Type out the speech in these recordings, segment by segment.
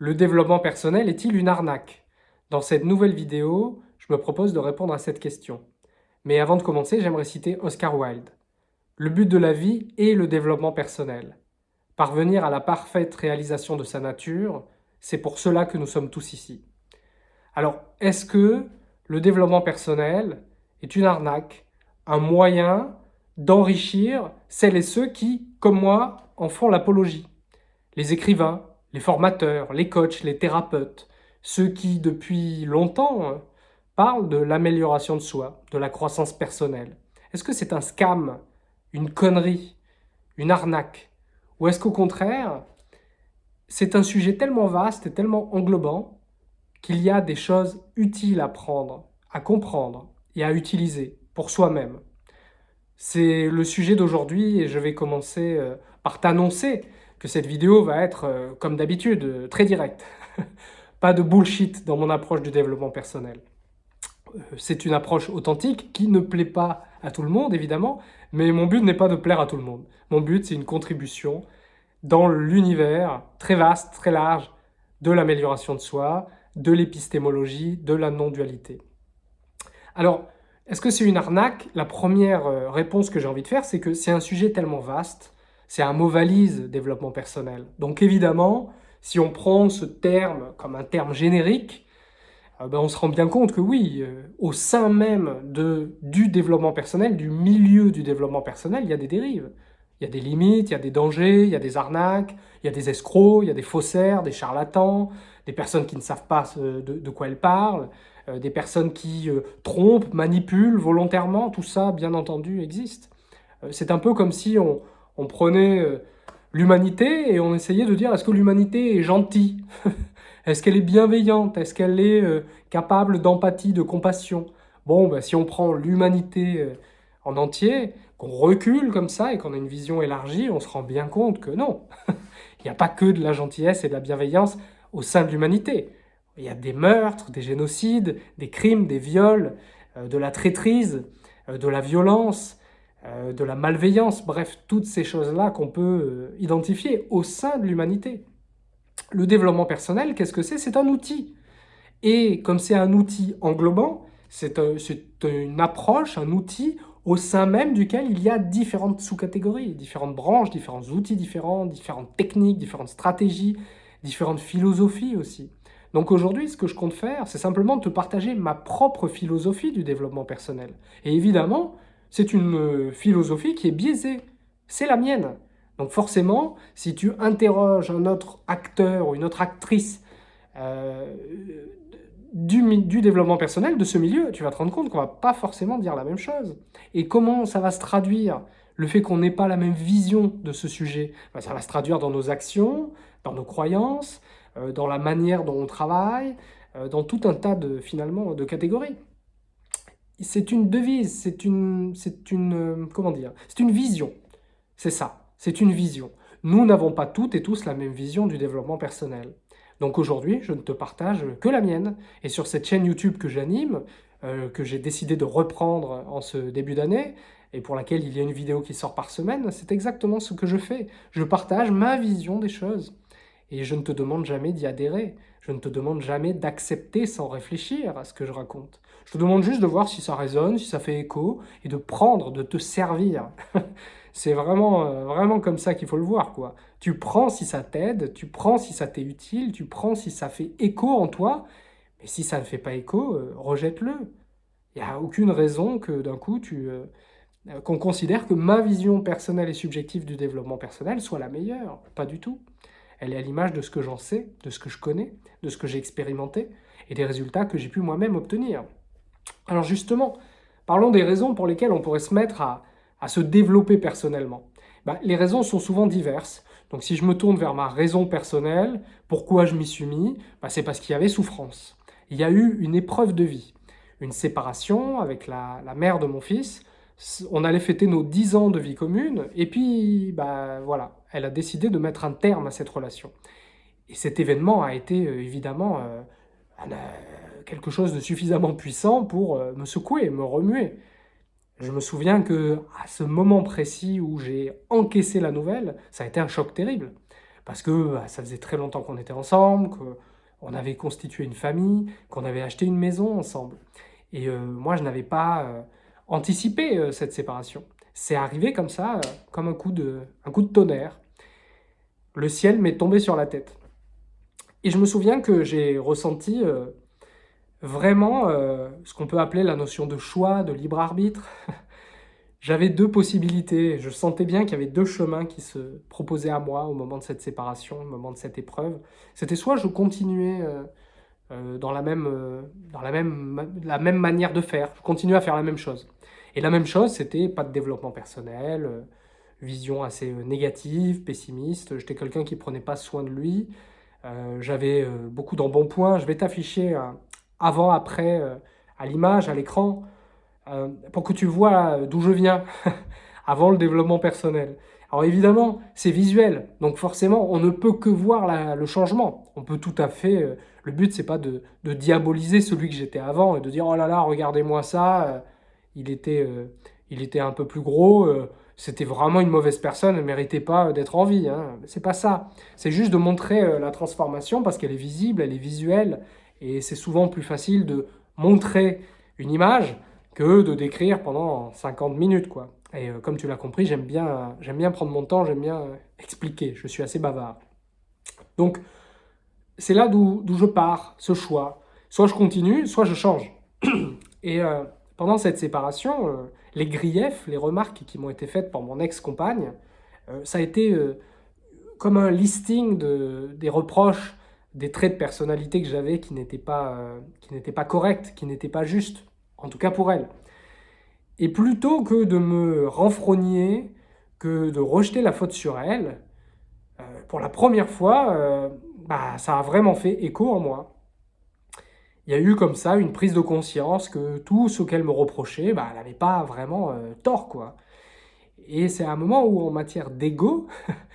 Le développement personnel est-il une arnaque? Dans cette nouvelle vidéo, je me propose de répondre à cette question. Mais avant de commencer, j'aimerais citer Oscar Wilde. Le but de la vie est le développement personnel. Parvenir à la parfaite réalisation de sa nature, c'est pour cela que nous sommes tous ici. Alors, est-ce que le développement personnel est une arnaque, un moyen d'enrichir celles et ceux qui, comme moi, en font l'apologie? Les écrivains, les formateurs, les coachs, les thérapeutes, ceux qui, depuis longtemps, parlent de l'amélioration de soi, de la croissance personnelle. Est-ce que c'est un scam, une connerie, une arnaque? Ou est-ce qu'au contraire, c'est un sujet tellement vaste et tellement englobant qu'il y a des choses utiles à prendre, à comprendre et à utiliser pour soi-même? C'est le sujet d'aujourd'hui et je vais commencer euh, par t'annoncer que cette vidéo va être, euh, comme d'habitude, euh, très directe. Pas de bullshit dans mon approche du développement personnel. Euh, c'est une approche authentique qui ne plaît pas à tout le monde, évidemment, mais mon but n'est pas de plaire à tout le monde. Mon but, c'est une contribution dans l'univers très vaste, très large, de l'amélioration de soi, de l'épistémologie, de la non-dualité. Alors, est-ce que c'est une arnaque? La première réponse que j'ai envie de faire, c'est que c'est un sujet tellement vaste c'est un mot valise, développement personnel. Donc évidemment, si on prend ce terme comme un terme générique, euh, ben on se rend bien compte que oui, euh, au sein même de, du développement personnel, du milieu du développement personnel, il y a des dérives. Il y a des limites, il y a des dangers, il y a des arnaques, il y a des escrocs, il y a des faussaires, des charlatans, des personnes qui ne savent pas de, quoi elles parlent, euh, des personnes qui trompent, manipulent volontairement, tout ça, bien entendu, existe. C'est un peu comme si on, on prenait euh, l'humanité et on essayait de dire est-ce que l'humanité est gentille Est-ce qu'elle est bienveillante? Est-ce qu'elle est euh, capable d'empathie, de compassion? Bon, ben, si on prend l'humanité euh, en entier, qu'on recule comme ça et qu'on a une vision élargie, on se rend bien compte que non. Il n'y a pas que de la gentillesse et de la bienveillance au sein de l'humanité. Il y a des meurtres, des génocides, des crimes, des viols, de la traîtrise, de la violence, euh, de la malveillance, bref, toutes ces choses-là qu'on peut euh, identifier au sein de l'humanité. Le développement personnel, qu'est-ce que c'est? C'est un outil. Et comme c'est un outil englobant, c'est une approche, un outil au sein même duquel il y a différentes sous-catégories, différentes branches, différents outils différents, différentes techniques, différentes stratégies, différentes philosophies aussi. Donc aujourd'hui, ce que je compte faire, c'est simplement te partager ma propre philosophie du développement personnel. Et évidemment, c'est une euh, philosophie qui est biaisée. C'est la mienne. Donc forcément, si tu interroges un autre acteur ou une autre actrice euh, du, développement personnel, de ce milieu, tu vas te rendre compte qu'on va pas forcément dire la même chose. Et comment ça va se traduire? Le fait qu'on n'ait pas la même vision de ce sujet, ça va se traduire dans nos actions, dans nos croyances, euh, dans la manière dont on travaille, dans tout un tas de, finalement, de catégories c'est une devise, c'est une, c'est une, euh, comment dire, c'est une vision. C'est ça, c'est une vision. Nous n'avons pas toutes et tous la même vision du développement personnel. Donc aujourd'hui, je ne te partage que la mienne. Et sur cette chaîne YouTube que j'anime, euh, que j'ai décidé de reprendre en ce début d'année, et pour laquelle il y a une vidéo qui sort par semaine, c'est exactement ce que je fais. Je partage ma vision des choses. Et je ne te demande jamais d'y adhérer. Je ne te demande jamais d'accepter sans réfléchir à ce que je raconte. Je te demande juste de voir si ça résonne, si ça fait écho, et de prendre, de te servir. C'est vraiment, euh, vraiment comme ça qu'il faut le voir. quoi. Tu prends si ça t'aide, tu prends si ça t'est utile, tu prends si ça fait écho en toi, mais si ça ne fait pas écho, euh, rejette-le. Il n'y a aucune raison que d'un coup. Euh, qu'on considère que ma vision personnelle et subjective du développement personnel soit la meilleure. Pas du tout. Elle est à l'image de ce que j'en sais, de ce que je connais, de ce que j'ai expérimenté et des résultats que j'ai pu moi-même obtenir. Alors justement, parlons des raisons pour lesquelles on pourrait se mettre à, se développer personnellement. Bah, les raisons sont souvent diverses. Donc si je me tourne vers ma raison personnelle, pourquoi je m'y suis mis bah, C'est parce qu'il y avait souffrance. Il y a eu une épreuve de vie, une séparation avec la, mère de mon fils, on allait fêter nos 10 ans de vie commune, et puis, bah voilà, elle a décidé de mettre un terme à cette relation. Et cet événement a été euh, évidemment euh, euh, quelque chose de suffisamment puissant pour me secouer, me remuer. Je me souviens que à ce moment précis où j'ai encaissé la nouvelle, ça a été un choc terrible. parce que bah, ça faisait très longtemps qu'on était ensemble, qu'on avait constitué une famille, qu'on avait acheté une maison ensemble. Et euh, moi, je n'avais pas euh, anticipé euh, cette séparation. C'est arrivé comme ça, comme un coup, de, un coup de tonnerre. Le ciel m'est tombé sur la tête. Et je me souviens que j'ai ressenti vraiment ce qu'on peut appeler la notion de choix, de libre arbitre. J'avais deux possibilités, je sentais bien qu'il y avait deux chemins qui se proposaient à moi au moment de cette séparation, au moment de cette épreuve. C'était soit je continuais euh, euh, dans, la même, euh, dans la, même, la même manière de faire, je continuais à faire la même chose. Et la même chose, c'était pas de développement personnel, vision assez négative, pessimiste, j'étais quelqu'un qui prenait pas soin de lui, j'avais beaucoup d'embonpoint, je vais t'afficher avant, après, à l'image, à l'écran, euh, pour que tu vois d'où je viens avant le développement personnel. Alors évidemment, c'est visuel, donc forcément, on ne peut que voir le changement. On peut tout à fait... Euh, le but, c'est pas de, diaboliser celui que j'étais avant et de dire « Oh là là, regardez-moi ça, euh, il, était, il était un peu plus gros, c'était vraiment une mauvaise personne, elle ne méritait pas d'être en vie. Hein. C'est pas ça. C'est juste de montrer la transformation parce qu'elle est visible, elle est visuelle, et c'est souvent plus facile de montrer une image que de décrire pendant 50 minutes. quoi. Et euh, comme tu l'as compris, j'aime bien, bien prendre mon temps, j'aime bien euh, expliquer, je suis assez bavard. Donc, c'est là d'où je pars, ce choix. Soit je continue, soit je change. Et euh, pendant cette séparation, les griefs, les remarques qui m'ont été faites par mon ex-compagne, ça a été comme un listing de, des reproches, des traits de personnalité que j'avais qui n'étaient pas, n'étaient pas corrects, qui n'étaient pas justes en tout cas pour elle. Et plutôt que de me renfrogner, que de rejeter la faute sur elle, euh, pour la première fois, euh, bah, ça a vraiment fait écho en moi. Il y a eu comme ça une prise de conscience que tout ce qu'elle me reprochait, bah, elle n'avait pas vraiment euh, tort. quoi. Et c'est un moment où, en matière d'ego,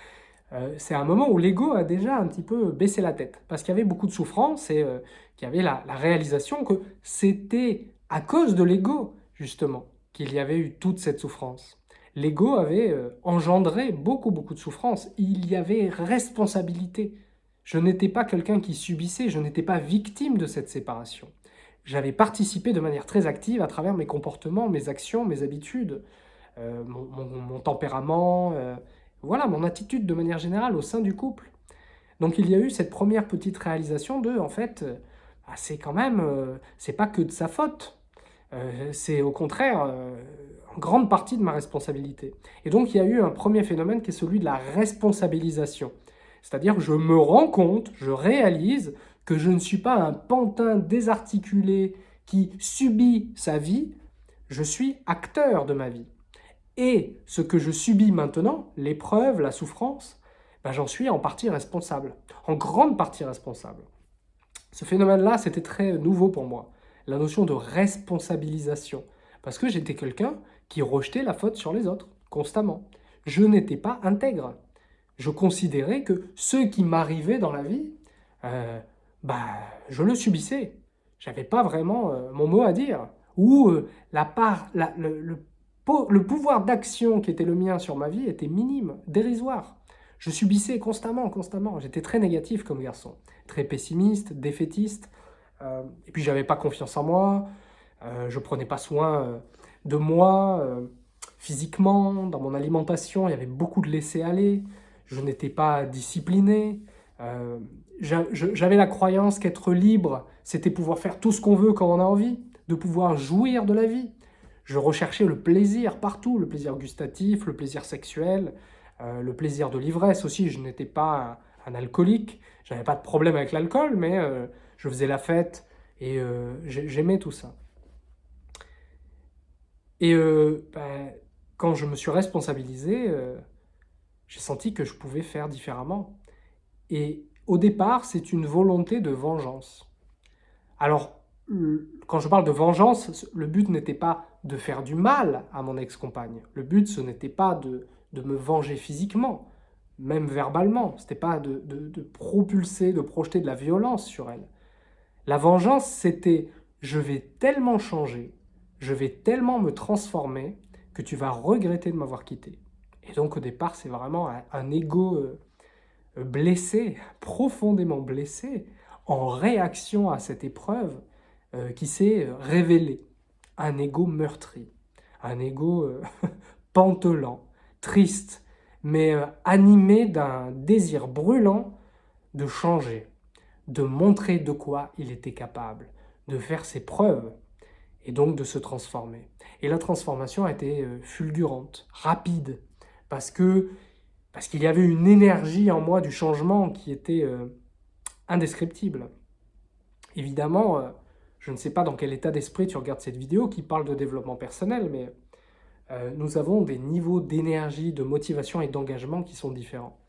c'est un moment où l'ego a déjà un petit peu baissé la tête. Parce qu'il y avait beaucoup de souffrance et qu'il y avait la réalisation que c'était à cause de l'ego, justement, qu'il y avait eu toute cette souffrance. L'ego avait euh, engendré beaucoup, beaucoup de souffrance. Il y avait responsabilité. Je n'étais pas quelqu'un qui subissait, je n'étais pas victime de cette séparation. J'avais participé de manière très active à travers mes comportements, mes actions, mes habitudes, euh, mon, tempérament, euh, voilà, mon attitude de manière générale au sein du couple. Donc il y a eu cette première petite réalisation de, en fait, ah, c'est quand même, c'est pas que de sa faute. Euh, c'est au contraire euh, en grande partie de ma responsabilité. Et donc il y a eu un premier phénomène qui est celui de la responsabilisation. C'est-à-dire je me rends compte, je réalise que je ne suis pas un pantin désarticulé qui subit sa vie, je suis acteur de ma vie. Et ce que je subis maintenant, l'épreuve, la souffrance, ben j'en suis en partie responsable, en grande partie responsable. Ce phénomène-là, c'était très nouveau pour moi la notion de responsabilisation. Parce que j'étais quelqu'un qui rejetait la faute sur les autres, constamment. Je n'étais pas intègre. Je considérais que ce qui m'arrivait dans la vie, euh, bah, je le subissais. J'avais pas vraiment euh, mon mot à dire. Ou euh, la part, le, le pouvoir d'action qui était le mien sur ma vie était minime, dérisoire. Je subissais constamment, constamment. J'étais très négatif comme garçon, très pessimiste, défaitiste. Euh, et puis, j'avais pas confiance en moi. Euh, je prenais pas soin euh, de moi physiquement, dans mon alimentation. Il y avait beaucoup de laisser-aller. Je n'étais pas discipliné. J'avais la croyance qu'être libre, c'était pouvoir faire tout ce qu'on veut quand on a envie, de pouvoir jouir de la vie. Je recherchais le plaisir partout, le plaisir gustatif, le plaisir sexuel, le plaisir de l'ivresse aussi. Je n'étais pas un, alcoolique, je n'avais pas de problème avec l'alcool, mais je faisais la fête et euh, j'aimais tout ça. Et euh, ben, quand je me suis responsabilisé, euh, j'ai senti que je pouvais faire différemment. Et au départ, c'est une volonté de vengeance. Alors, quand je parle de vengeance, le but n'était pas de faire du mal à mon ex-compagne. Le but, ce n'était pas de, de, me venger physiquement, même verbalement. Ce n'était pas de, de, propulser, de projeter de la violence sur elle. La vengeance, c'était « je vais tellement changer, je vais tellement me transformer que tu vas regretter de m'avoir quitté ». Et donc au départ, c'est vraiment un, ego, euh, blessé, profondément blessé, en réaction à cette épreuve euh, qui s'est révélée. Un ego meurtri, un ego euh, pantelant, triste, mais euh, animé d'un désir brûlant de changer, de montrer de quoi il était capable, de faire ses preuves, et donc de se transformer. Et la transformation a été fulgurante, rapide, parce que parce qu'il y avait une énergie en moi du changement qui était indescriptible. Évidemment, euh, je ne sais pas dans quel état d'esprit tu regardes cette vidéo qui parle de développement personnel, mais euh, nous avons des niveaux d'énergie, de motivation et d'engagement qui sont différents.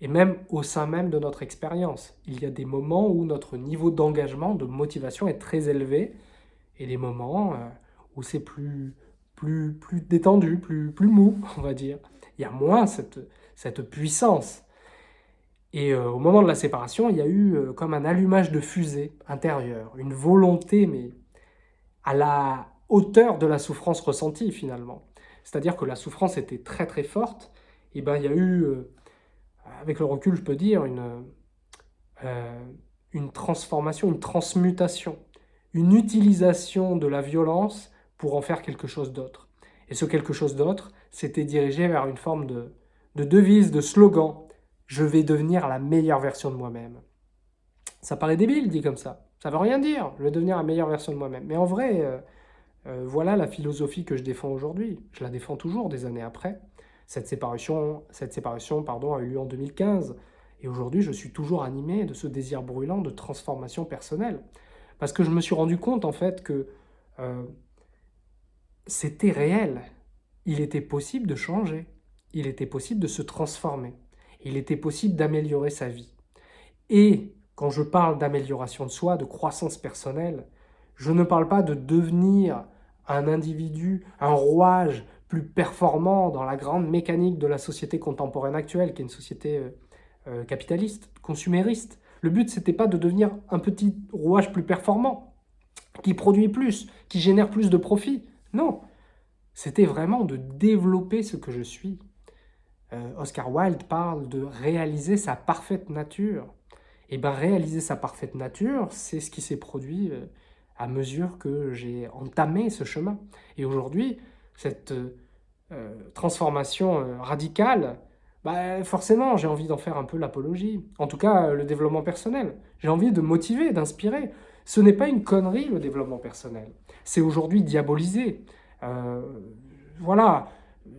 Et même au sein même de notre expérience, il y a des moments où notre niveau d'engagement, de motivation est très élevé, et des moments euh, où c'est plus, plus, plus détendu, plus, plus mou, on va dire. Il y a moins cette, cette puissance. Et euh, au moment de la séparation, il y a eu euh, comme un allumage de fusée intérieure, une volonté, mais à la hauteur de la souffrance ressentie finalement. C'est-à-dire que la souffrance était très très forte, et ben il y a eu, euh, avec le recul je peux dire, une, une transformation, une transmutation, une utilisation de la violence pour en faire quelque chose d'autre. Et ce quelque chose d'autre, c'était dirigé vers une forme de, de devise, de slogan, je vais devenir la meilleure version de moi-même. Ça paraît débile dit comme ça. Ça veut rien dire, je vais devenir la meilleure version de moi-même. Mais en vrai, euh, euh, voilà la philosophie que je défends aujourd'hui. Je la défends toujours des années après. Cette séparation, cette séparation pardon, a eu lieu en 2015. Et aujourd'hui, je suis toujours animé de ce désir brûlant de transformation personnelle. Parce que je me suis rendu compte, en fait, que euh, c'était réel. Il était possible de changer. Il était possible de se transformer il était possible d'améliorer sa vie. Et quand je parle d'amélioration de soi, de croissance personnelle, je ne parle pas de devenir un individu, un rouage plus performant dans la grande mécanique de la société contemporaine actuelle, qui est une société euh, euh, capitaliste, consumériste. Le but, c'était pas de devenir un petit rouage plus performant, qui produit plus, qui génère plus de profit. Non, c'était vraiment de développer ce que je suis, euh, Oscar Wilde parle de réaliser sa parfaite nature. Et bien réaliser sa parfaite nature, c'est ce qui s'est produit euh, à mesure que j'ai entamé ce chemin. Et aujourd'hui, cette euh, transformation radicale, bah, forcément, j'ai envie d'en faire un peu l'apologie. En tout cas, le développement personnel. J'ai envie de motiver, d'inspirer. Ce n'est pas une connerie, le développement personnel. C'est aujourd'hui diabolisé. voilà,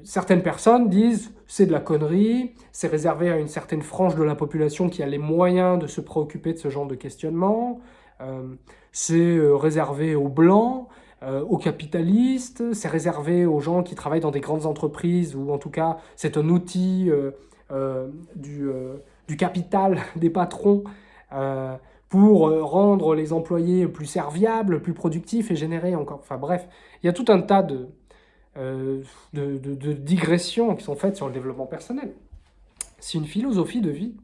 certaines personnes disent c'est de la connerie, c'est réservé à une certaine frange de la population qui a les moyens de se préoccuper de ce genre de questionnement, euh, c'est euh, réservé aux blancs, euh, aux capitalistes, c'est réservé aux gens qui travaillent dans des grandes entreprises, ou en tout cas c'est un outil du, du, capital des patrons pour rendre les employés plus serviables, plus productifs et générer encore... Enfin bref, il y a tout un tas de, euh, de, digressions qui sont faites sur le développement personnel. C'est une philosophie de vie.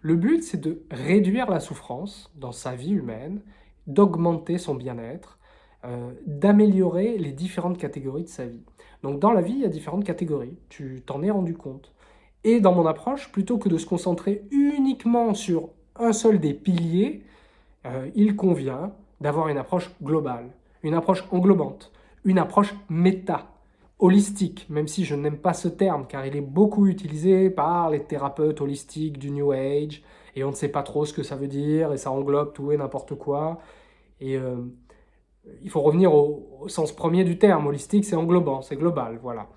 Le but, c'est de réduire la souffrance dans sa vie humaine, d'augmenter son bien-être, euh, d'améliorer les différentes catégories de sa vie. Donc dans la vie, il y a différentes catégories, tu t'en es rendu compte. Et dans mon approche, plutôt que de se concentrer uniquement sur un seul des piliers, euh, il convient d'avoir une approche globale, une approche englobante, une approche méta, holistique, même si je n'aime pas ce terme, car il est beaucoup utilisé par les thérapeutes holistiques du New Age, et on ne sait pas trop ce que ça veut dire, et ça englobe tout et n'importe quoi. Et euh, il faut revenir au, sens premier du terme, holistique, c'est englobant, c'est global, voilà.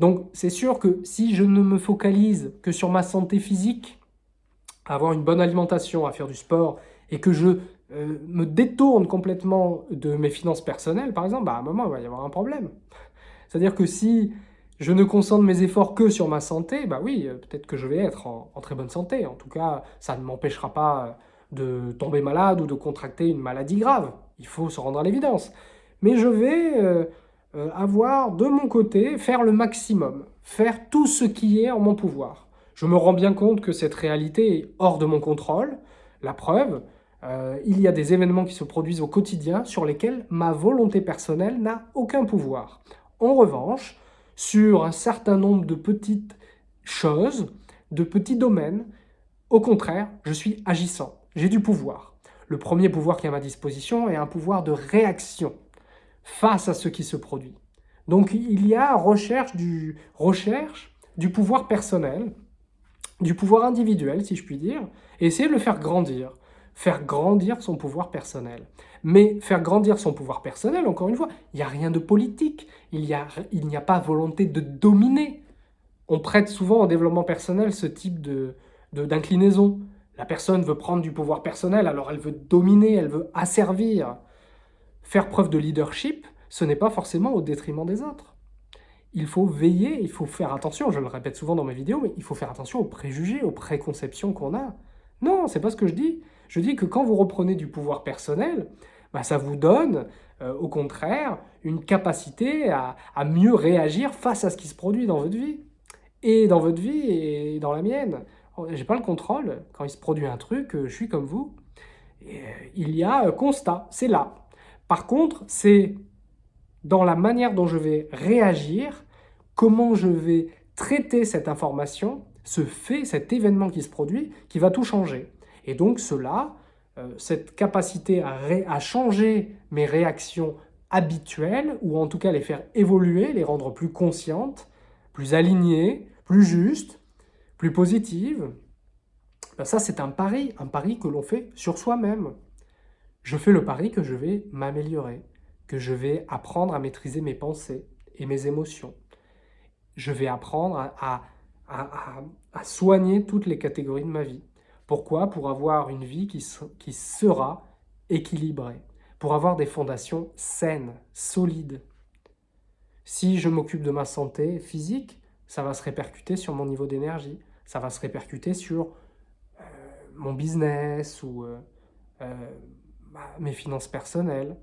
Donc c'est sûr que si je ne me focalise que sur ma santé physique, avoir une bonne alimentation, à faire du sport, et que je euh, me détourne complètement de mes finances personnelles, par exemple, bah, à un moment, il va y avoir un problème. C'est-à-dire que si je ne concentre mes efforts que sur ma santé, bah oui, euh, peut-être que je vais être en, très bonne santé. En tout cas, ça ne m'empêchera pas de tomber malade ou de contracter une maladie grave. Il faut se rendre à l'évidence. Mais je vais euh, euh, avoir de mon côté, faire le maximum, faire tout ce qui est en mon pouvoir. Je me rends bien compte que cette réalité est hors de mon contrôle. La preuve, il y a des événements qui se produisent au quotidien sur lesquels ma volonté personnelle n'a aucun pouvoir. En revanche, sur un certain nombre de petites choses, de petits domaines Au contraire, je suis agissant, j'ai du pouvoir. Le premier pouvoir qui est à ma disposition est un pouvoir de réaction face à ce qui se produit. Donc il y a recherche du, pouvoir personnel, du pouvoir individuel, si je puis dire, et essayer de le faire grandir. Faire grandir son pouvoir personnel. Mais faire grandir son pouvoir personnel, encore une fois, il n'y a rien de politique, il n'y a, a pas volonté de dominer. On prête souvent au développement personnel ce type d'inclinaison. De, La personne veut prendre du pouvoir personnel, alors elle veut dominer, elle veut asservir. Faire preuve de leadership, ce n'est pas forcément au détriment des autres. Il faut veiller, il faut faire attention, je le répète souvent dans mes vidéos, mais il faut faire attention aux préjugés, aux préconceptions qu'on a. Non, c'est pas ce que je dis. Je dis que quand vous reprenez du pouvoir personnel, bah, ça vous donne, euh, au contraire, une capacité à, mieux réagir face à ce qui se produit dans votre vie. Et dans votre vie et dans la mienne. J'ai pas le contrôle. Quand il se produit un truc, euh, je suis comme vous. Euh, il y a constat, c'est là. Par contre, c'est dans la manière dont je vais réagir, comment je vais traiter cette information, ce fait, cet événement qui se produit, qui va tout changer. Et donc cela, euh, cette capacité à, changer mes réactions habituelles, ou en tout cas les faire évoluer, les rendre plus conscientes, plus alignées, plus justes, plus positives, ben ça c'est un pari, un pari que l'on fait sur soi-même. Je fais le pari que je vais m'améliorer, que je vais apprendre à maîtriser mes pensées et mes émotions. Je vais apprendre à, soigner toutes les catégories de ma vie. Pourquoi Pour avoir une vie qui, sera équilibrée, pour avoir des fondations saines, solides. Si je m'occupe de ma santé physique, ça va se répercuter sur mon niveau d'énergie, ça va se répercuter sur euh, mon business ou euh, euh, mes finances personnelles.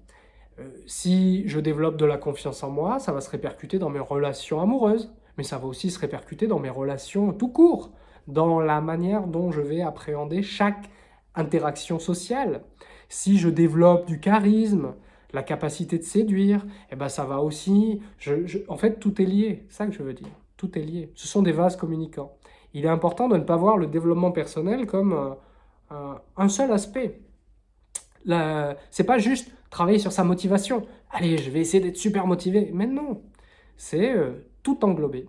Si je développe de la confiance en moi, ça va se répercuter dans mes relations amoureuses, mais ça va aussi se répercuter dans mes relations tout court, dans la manière dont je vais appréhender chaque interaction sociale. Si je développe du charisme, la capacité de séduire, eh ben ça va aussi... en fait, tout est lié, c'est ça que je veux dire. Tout est lié. Ce sont des vases communicants. Il est important de ne pas voir le développement personnel comme un seul aspect. C'est pas juste travailler sur sa motivation. Allez, je vais essayer d'être super motivé. Mais non, c'est euh, tout englobé.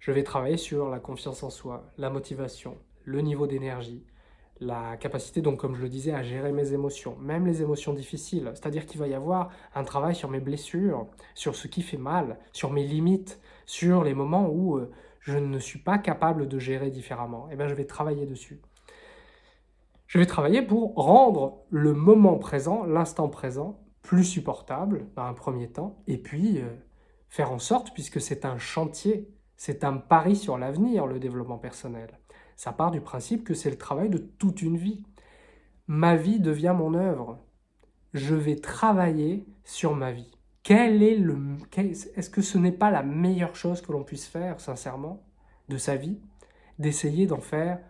Je vais travailler sur la confiance en soi, la motivation, le niveau d'énergie, la capacité, donc comme je le disais, à gérer mes émotions, même les émotions difficiles. C'est-à-dire qu'il va y avoir un travail sur mes blessures, sur ce qui fait mal, sur mes limites, sur les moments où euh, je ne suis pas capable de gérer différemment. Et eh bien, je vais travailler dessus. Je vais travailler pour rendre le moment présent, l'instant présent, plus supportable dans un premier temps, et puis euh, faire en sorte, puisque c'est un chantier, c'est un pari sur l'avenir, le développement personnel. Ça part du principe que c'est le travail de toute une vie. Ma vie devient mon œuvre. Je vais travailler sur ma vie. Quel est le, Est-ce que ce n'est pas la meilleure chose que l'on puisse faire, sincèrement, de sa vie? D'essayer d'en faire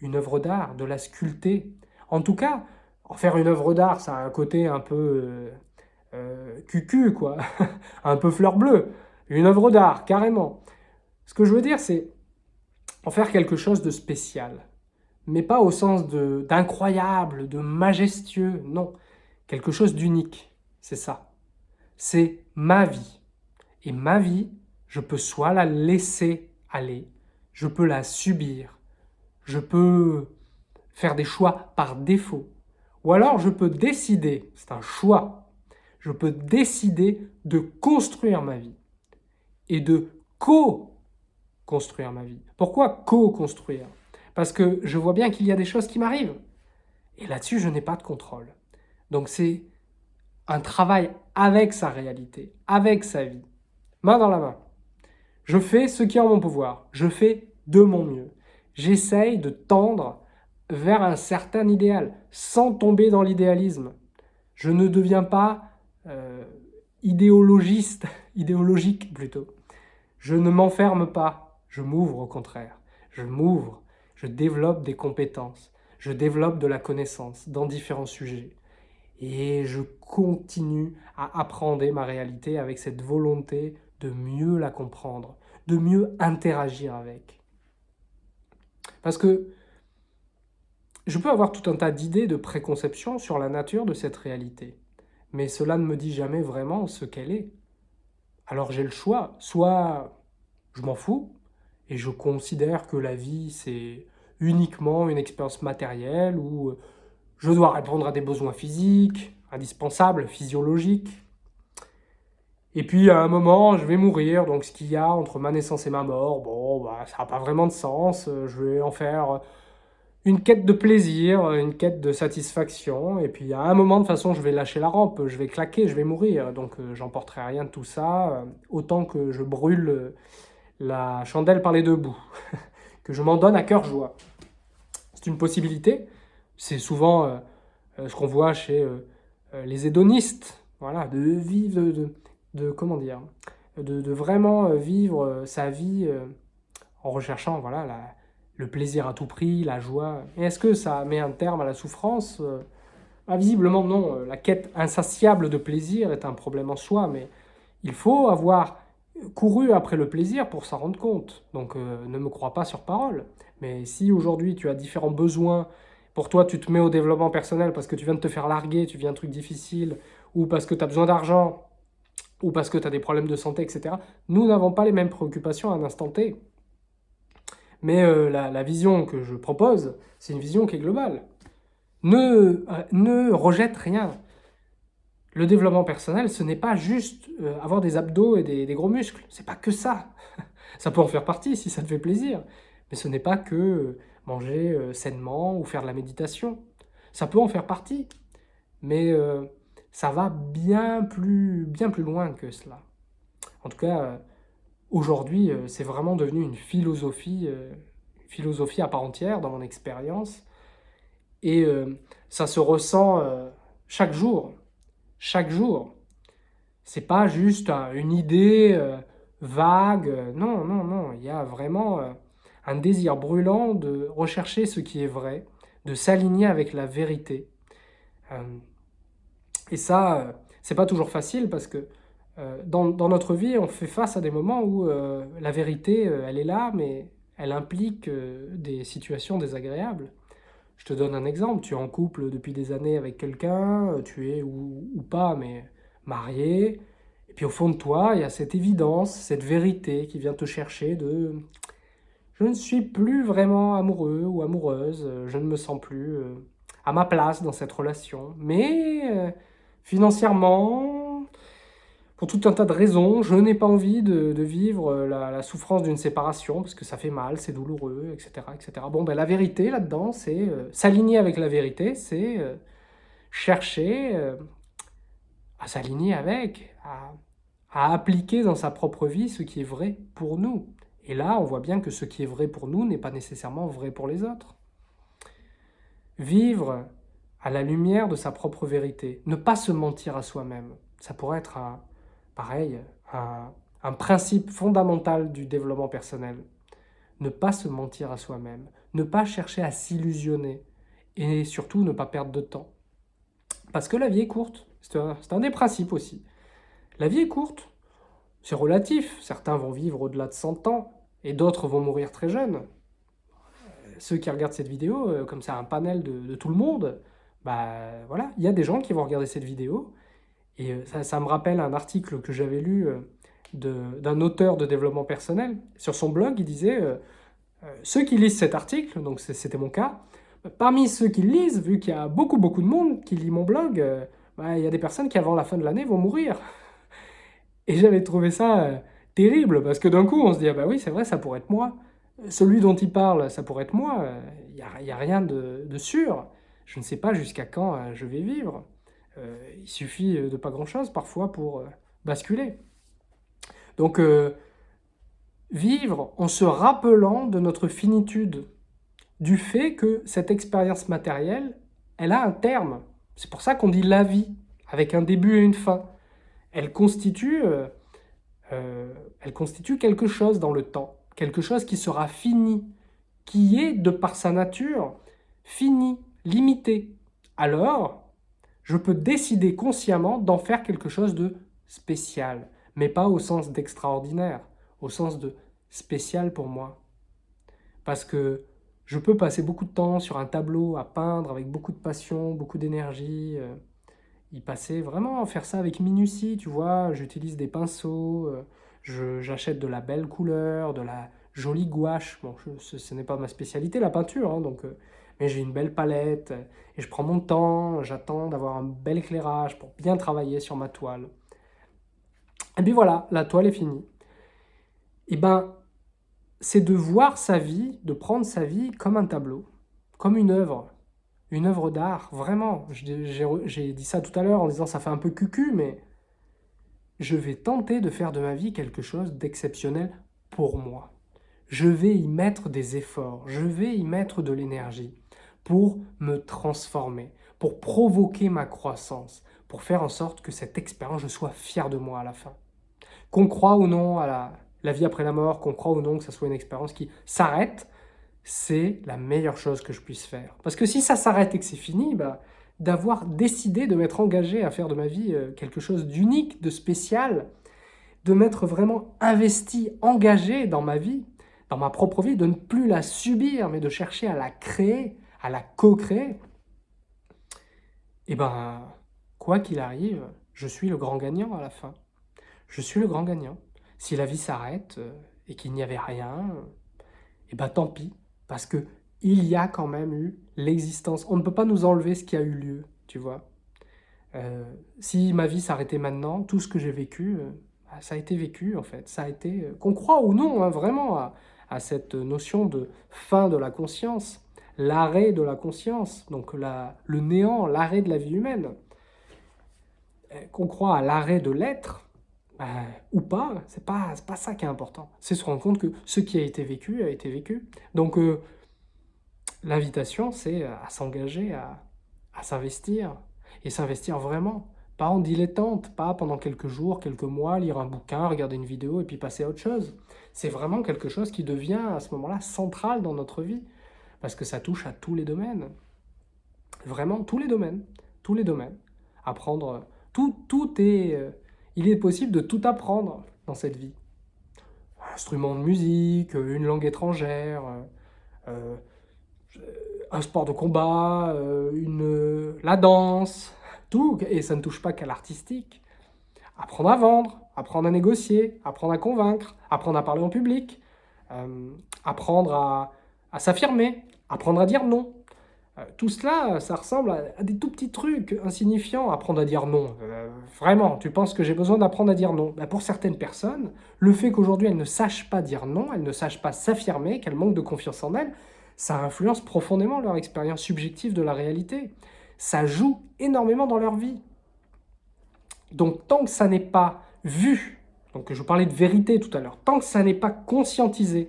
une œuvre d'art, de la sculpter. En tout cas, en faire une œuvre d'art, ça a un côté un peu euh, euh, cucu, quoi, un peu fleur bleue. Une œuvre d'art, carrément. Ce que je veux dire, c'est en faire quelque chose de spécial. Mais pas au sens d'incroyable, de, de majestueux, non. Quelque chose d'unique, c'est ça. C'est ma vie. Et ma vie, je peux soit la laisser aller, je peux la subir, je peux faire des choix par défaut. Ou alors je peux décider, c'est un choix, je peux décider de construire ma vie et de co-construire ma vie. Pourquoi co-construire? Parce que je vois bien qu'il y a des choses qui m'arrivent. Et là-dessus, je n'ai pas de contrôle. Donc c'est un travail avec sa réalité, avec sa vie, main dans la main. Je fais ce qui est en mon pouvoir, je fais de mon mieux j'essaye de tendre vers un certain idéal, sans tomber dans l'idéalisme. Je ne deviens pas euh, idéologiste, idéologique plutôt. Je ne m'enferme pas, je m'ouvre au contraire. Je m'ouvre, je développe des compétences, je développe de la connaissance dans différents sujets. Et je continue à apprendre ma réalité avec cette volonté de mieux la comprendre, de mieux interagir avec. Parce que je peux avoir tout un tas d'idées de préconception sur la nature de cette réalité, mais cela ne me dit jamais vraiment ce qu'elle est. Alors j'ai le choix, soit je m'en fous, et je considère que la vie c'est uniquement une expérience matérielle où je dois répondre à des besoins physiques, indispensables, physiologiques. Et puis à un moment, je vais mourir, donc ce qu'il y a entre ma naissance et ma mort, bon, bah, ça n'a pas vraiment de sens, je vais en faire une quête de plaisir, une quête de satisfaction, et puis à un moment, de toute façon, je vais lâcher la rampe, je vais claquer, je vais mourir, donc euh, j'emporterai rien de tout ça, euh, autant que je brûle la chandelle par les deux bouts, que je m'en donne à cœur joie. C'est une possibilité, c'est souvent euh, euh, ce qu'on voit chez euh, les hédonistes, voilà, de vivre, de, de, comment dire, de, de, vraiment vivre sa vie en recherchant voilà, le plaisir à tout prix, la joie. est-ce que ça met un terme à la souffrance? Ah, Visiblement non, la quête insatiable de plaisir est un problème en soi, mais il faut avoir couru après le plaisir pour s'en rendre compte. Donc euh, ne me crois pas sur parole. Mais si aujourd'hui tu as différents besoins, pour toi tu te mets au développement personnel parce que tu viens de te faire larguer, tu vis un truc difficile, ou parce que tu as besoin d'argent, ou parce que tu as des problèmes de santé, etc. Nous n'avons pas les mêmes préoccupations à un instant T. Mais euh, la, vision que je propose, c'est une vision qui est globale. Ne, euh, ne rejette rien. Le développement personnel, ce n'est pas juste euh, avoir des abdos et des, gros muscles. C'est pas que ça. ça peut en faire partie si ça te fait plaisir. Mais ce n'est pas que euh, manger euh, sainement ou faire de la méditation. Ça peut en faire partie. Mais ça va bien plus, bien plus loin que cela. En tout cas, aujourd'hui, c'est vraiment devenu une philosophie, philosophie à part entière dans mon expérience. Et ça se ressent chaque jour chaque jour. C'est pas juste une idée euh, vague, non, non, non, il y a vraiment euh, un désir brûlant de rechercher ce qui est vrai, de s'aligner avec la vérité. Euh, et ça, c'est pas toujours facile parce que dans, dans, notre vie, on fait face à des moments où la vérité, elle est là, mais elle implique des situations désagréables. Je te donne un exemple, tu es en couple depuis des années avec quelqu'un, euh, tu es ou, pas, mais marié, et puis au fond de toi, il y a cette évidence, cette vérité qui vient te chercher de « je ne suis plus vraiment amoureux ou amoureuse, je ne me sens plus euh, à ma place dans cette relation, mais euh, financièrement, pour tout un tas de raisons, je n'ai pas envie de, vivre euh, la, souffrance d'une séparation, parce que ça fait mal, c'est douloureux, etc. etc. Bon, ben, la vérité là-dedans, c'est euh, s'aligner avec la vérité, c'est euh, chercher à s'aligner avec, à, à appliquer dans sa propre vie ce qui est vrai pour nous. Et là, on voit bien que ce qui est vrai pour nous n'est pas nécessairement vrai pour les autres. Vivre à la lumière de sa propre vérité, ne pas se mentir à soi-même, ça pourrait être un, pareil, un, principe fondamental du développement personnel. Ne pas se mentir à soi-même, ne pas chercher à s'illusionner et surtout ne pas perdre de temps. Parce que la vie est courte, c'est un, des principes aussi. La vie est courte, c'est relatif, certains vont vivre au-delà de 100 ans et d'autres vont mourir très jeunes. Ceux qui regardent cette vidéo, euh, comme c'est un panel de, de, tout le monde, bah voilà, il y a des gens qui vont regarder cette vidéo et euh, ça, me rappelle un article que j'avais lu euh, d'un auteur de développement personnel. Sur son blog, il disait euh, Ceux qui lisent cet article, donc c'était mon cas, parmi ceux qui lisent, vu qu'il y a beaucoup beaucoup de monde qui lit mon blog, bah, il y a des personnes qui avant la fin de l'année vont mourir. Et j'avais trouvé ça terrible, parce que d'un coup on se dit ah bah oui c'est vrai ça pourrait être moi. Celui dont il parle, ça pourrait être moi, il n'y a, a, rien de, sûr. Je ne sais pas jusqu'à quand je vais vivre. Euh, il suffit de pas grand-chose parfois pour euh, basculer. Donc, euh, vivre en se rappelant de notre finitude, du fait que cette expérience matérielle, elle a un terme. C'est pour ça qu'on dit la vie, avec un début et une fin. Elle constitue, elle constitue quelque chose dans le temps, quelque chose qui sera fini, qui est, de par sa nature, fini, limité. Alors, je peux décider consciemment d'en faire quelque chose de spécial, mais pas au sens d'extraordinaire, au sens de spécial pour moi. Parce que Je peux passer beaucoup de temps sur un tableau à peindre avec beaucoup de passion, beaucoup d'énergie. Euh, y passer vraiment, faire ça avec minutie, tu vois. J'utilise des pinceaux, euh, j'achète de la belle couleur, de la jolie gouache. Bon, ce, n'est pas ma spécialité, la peinture, hein, donc, euh, mais j'ai une belle palette et je prends mon temps, j'attends d'avoir un bel éclairage pour bien travailler sur ma toile. Et puis voilà, la toile est finie. Et ben, c'est de voir sa vie, de prendre sa vie comme un tableau, comme une œuvre, une œuvre d'art, vraiment. J'ai dit ça tout à l'heure en disant ça fait un peu cucu, mais je vais tenter de faire de ma vie quelque chose d'exceptionnel pour moi. Je vais y mettre des efforts, je vais y mettre de l'énergie pour me transformer, pour provoquer ma croissance, pour faire en sorte que cette expérience, je sois fier de moi à la fin. Qu'on croit ou non à la, vie après la mort, qu'on croit ou non que ce soit une expérience qui s'arrête, c'est la meilleure chose que je puisse faire. Parce que si ça s'arrête et que c'est fini, bah, d'avoir décidé de m'être engagé à faire de ma vie euh, quelque chose d'unique, de spécial, de m'être vraiment investi, engagé dans ma vie, dans ma propre vie, de ne plus la subir, mais de chercher à la créer, à la co-créer, eh ben, quoi qu'il arrive, je suis le grand gagnant à la fin. Je suis le grand gagnant. Si la vie s'arrête euh, et qu'il n'y avait rien, eh ben tant pis, parce que il y a quand même eu l'existence. On ne peut pas nous enlever ce qui a eu lieu, tu vois. Euh, si ma vie s'arrêtait maintenant, tout ce que j'ai vécu, euh, bah, ça a été vécu en fait. Ça a été, qu'on croit ou non, hein, vraiment, à, cette notion de fin de la conscience, l'arrêt de la conscience, donc le néant, l'arrêt de la vie humaine. Qu'on croit à l'arrêt de l'être, bah, ou pas, c'est pas, pas ça qui est important. C'est se rendre compte que ce qui a été vécu a été vécu. Donc, L'invitation, c'est à s'engager, à, s'investir, et s'investir vraiment. Pas en dilettante, pas pendant quelques jours, quelques mois, lire un bouquin, regarder une vidéo et puis passer à autre chose. C'est vraiment quelque chose qui devient à ce moment-là central dans notre vie, parce que ça touche à tous les domaines. Vraiment, tous les domaines. Tous les domaines. Apprendre, tout, tout est... Euh, il est possible de tout apprendre dans cette vie. Un instrument de musique, une langue étrangère, euh, un sport de combat, euh, une, la danse, tout, et ça ne touche pas qu'à l'artistique. Apprendre à vendre, apprendre à négocier, apprendre à convaincre, apprendre à parler en public, euh, apprendre à, s'affirmer, apprendre à dire non. Euh, tout cela, ça ressemble à, des tout petits trucs insignifiants, apprendre à dire non. vraiment, tu penses que j'ai besoin d'apprendre à dire non ben, Pour certaines personnes, le fait qu'aujourd'hui elles ne sachent pas dire non, elles ne sachent pas s'affirmer, qu'elles manquent de confiance en elles, ça influence profondément leur expérience subjective de la réalité. Ça joue énormément dans leur vie. Donc tant que ça n'est pas vu, donc je parlais de vérité tout à l'heure, tant que ça n'est pas conscientisé,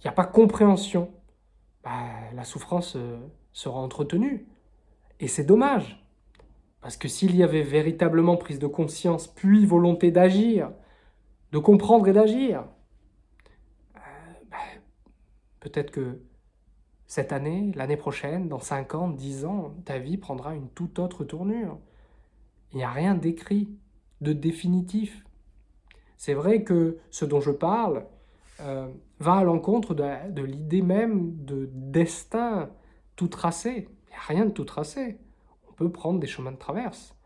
il n'y a pas compréhension, bah, la souffrance euh, sera entretenue. Et c'est dommage. Parce que s'il y avait véritablement prise de conscience, puis volonté d'agir, de comprendre et d'agir, euh, bah, peut-être que cette année, l'année prochaine, dans 5 ans, 10 ans, ta vie prendra une toute autre tournure. Il n'y a rien d'écrit, de définitif. C'est vrai que ce dont je parle euh, va à l'encontre de, l'idée même de destin tout tracé. Il n'y a rien de tout tracé. On peut prendre des chemins de traverse.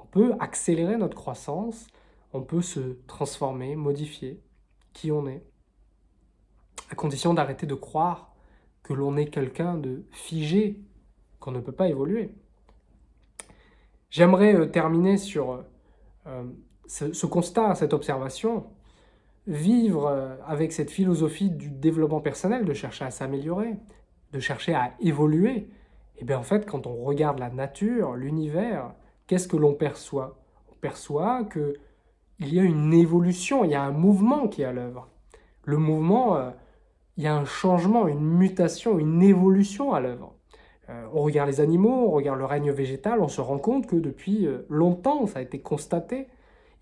On peut accélérer notre croissance. On peut se transformer, modifier qui on est. À condition d'arrêter de croire que l'on est quelqu'un de figé, qu'on ne peut pas évoluer. J'aimerais euh, terminer sur euh, ce, constat, cette observation, vivre euh, avec cette philosophie du développement personnel, de chercher à s'améliorer, de chercher à évoluer. Et bien en fait, quand on regarde la nature, l'univers, qu'est-ce que l'on perçoit? On perçoit qu'il y a une évolution, il y a un mouvement qui est à l'œuvre. Le mouvement, il y a un changement, une mutation, une évolution à l'œuvre. Euh, on regarde les animaux, on regarde le règne végétal, on se rend compte que depuis euh, longtemps, ça a été constaté,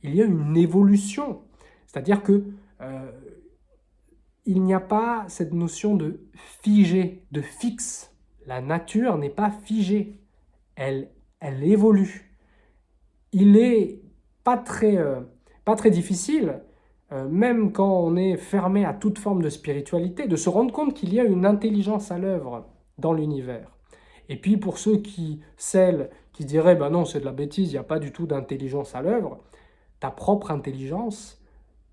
il y a une évolution. C'est-à-dire que euh, il n'y a pas cette notion de figé, de fixe. La nature n'est pas figée, elle, évolue. Il n'est pas très, pas très difficile euh, même quand on est fermé à toute forme de spiritualité, de se rendre compte qu'il y a une intelligence à l'œuvre dans l'univers. Et puis pour ceux qui, celles qui diraient, ben non, c'est de la bêtise, il n'y a pas du tout d'intelligence à l'œuvre, ta propre intelligence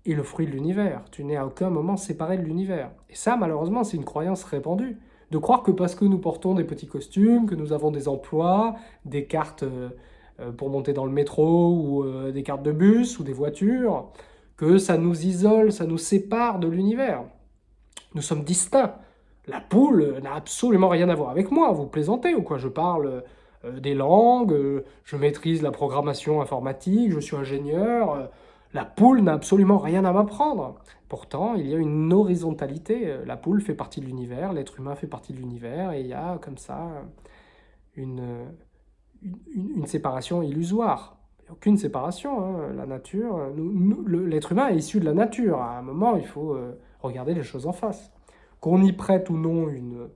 est le fruit de l'univers. Tu n'es à aucun moment séparé de l'univers. Et ça, malheureusement, c'est une croyance répandue. De croire que parce que nous portons des petits costumes, que nous avons des emplois, des cartes euh, euh, pour monter dans le métro, ou des cartes de bus, ou des voitures, que ça nous isole, ça nous sépare de l'univers. Nous sommes distincts. La poule n'a absolument rien à voir avec moi, vous plaisantez ou quoi? Je parle euh, des langues, euh, je maîtrise la programmation informatique, je suis ingénieur. La poule n'a absolument rien à m'apprendre. Pourtant, il y a une horizontalité. La poule fait partie de l'univers, l'être humain fait partie de l'univers, et il y a comme ça une, une, séparation illusoire aucune séparation. Hein. La nature, l'être humain est issu de la nature. À un moment, il faut euh, regarder les choses en face. Qu'on y prête ou non une,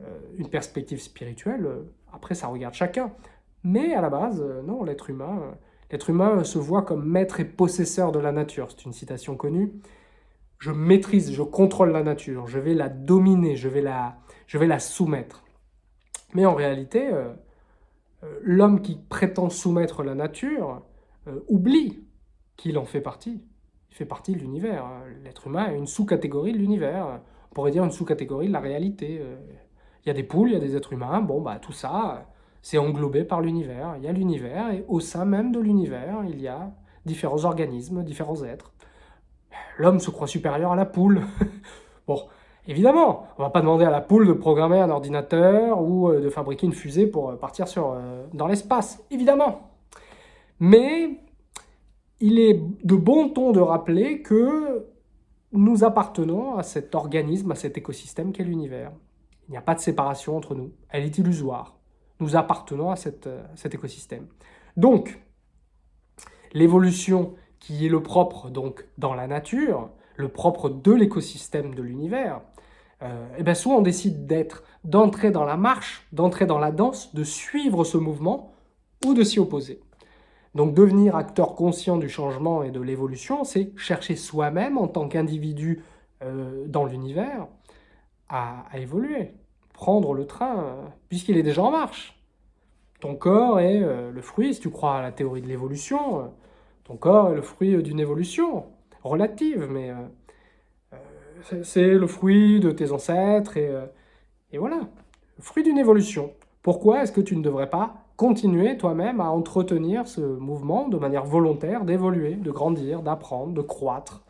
euh, une perspective spirituelle, euh, après, ça regarde chacun. Mais à la base, non, l'être humain, l'être humain se voit comme maître et possesseur de la nature. C'est une citation connue. Je maîtrise, je contrôle la nature, je vais la dominer, je vais la, je vais la soumettre. Mais en réalité, euh, l'homme qui prétend soumettre la nature euh, oublie qu'il en fait partie. Il fait partie de l'univers. L'être humain est une sous-catégorie de l'univers. On pourrait dire une sous-catégorie de la réalité. Euh, il y a des poules, il y a des êtres humains. Bon, bah tout ça, c'est englobé par l'univers. Il y a l'univers et au sein même de l'univers, il y a différents organismes, différents êtres. L'homme se croit supérieur à la poule. bon, Évidemment, on ne va pas demander à la poule de programmer un ordinateur ou euh, de fabriquer une fusée pour euh, partir sur, euh, dans l'espace, évidemment. Mais il est de bon ton de rappeler que nous appartenons à cet organisme, à cet écosystème qu'est l'univers. Il n'y a pas de séparation entre nous, elle est illusoire. Nous appartenons à cet écosystème. Donc, l'évolution qui est le propre donc dans la nature, le propre de l'écosystème de l'univers, euh, eh bien soit on décide d'être, d'entrer dans la marche, d'entrer dans la danse, de suivre ce mouvement ou de s'y opposer. Donc devenir acteur conscient du changement et de l'évolution, c'est chercher soi-même en tant qu'individu euh, dans l'univers à, évoluer, prendre le train euh, puisqu'il est déjà en marche. Ton corps est le fruit, si tu crois à la théorie de l'évolution, ton corps est le fruit d'une évolution relative, mais c'est le fruit de tes ancêtres, et, euh, voilà, le fruit d'une évolution. Pourquoi est-ce que tu ne devrais pas continuer toi-même à entretenir ce mouvement de manière volontaire, d'évoluer, de grandir, d'apprendre, de croître?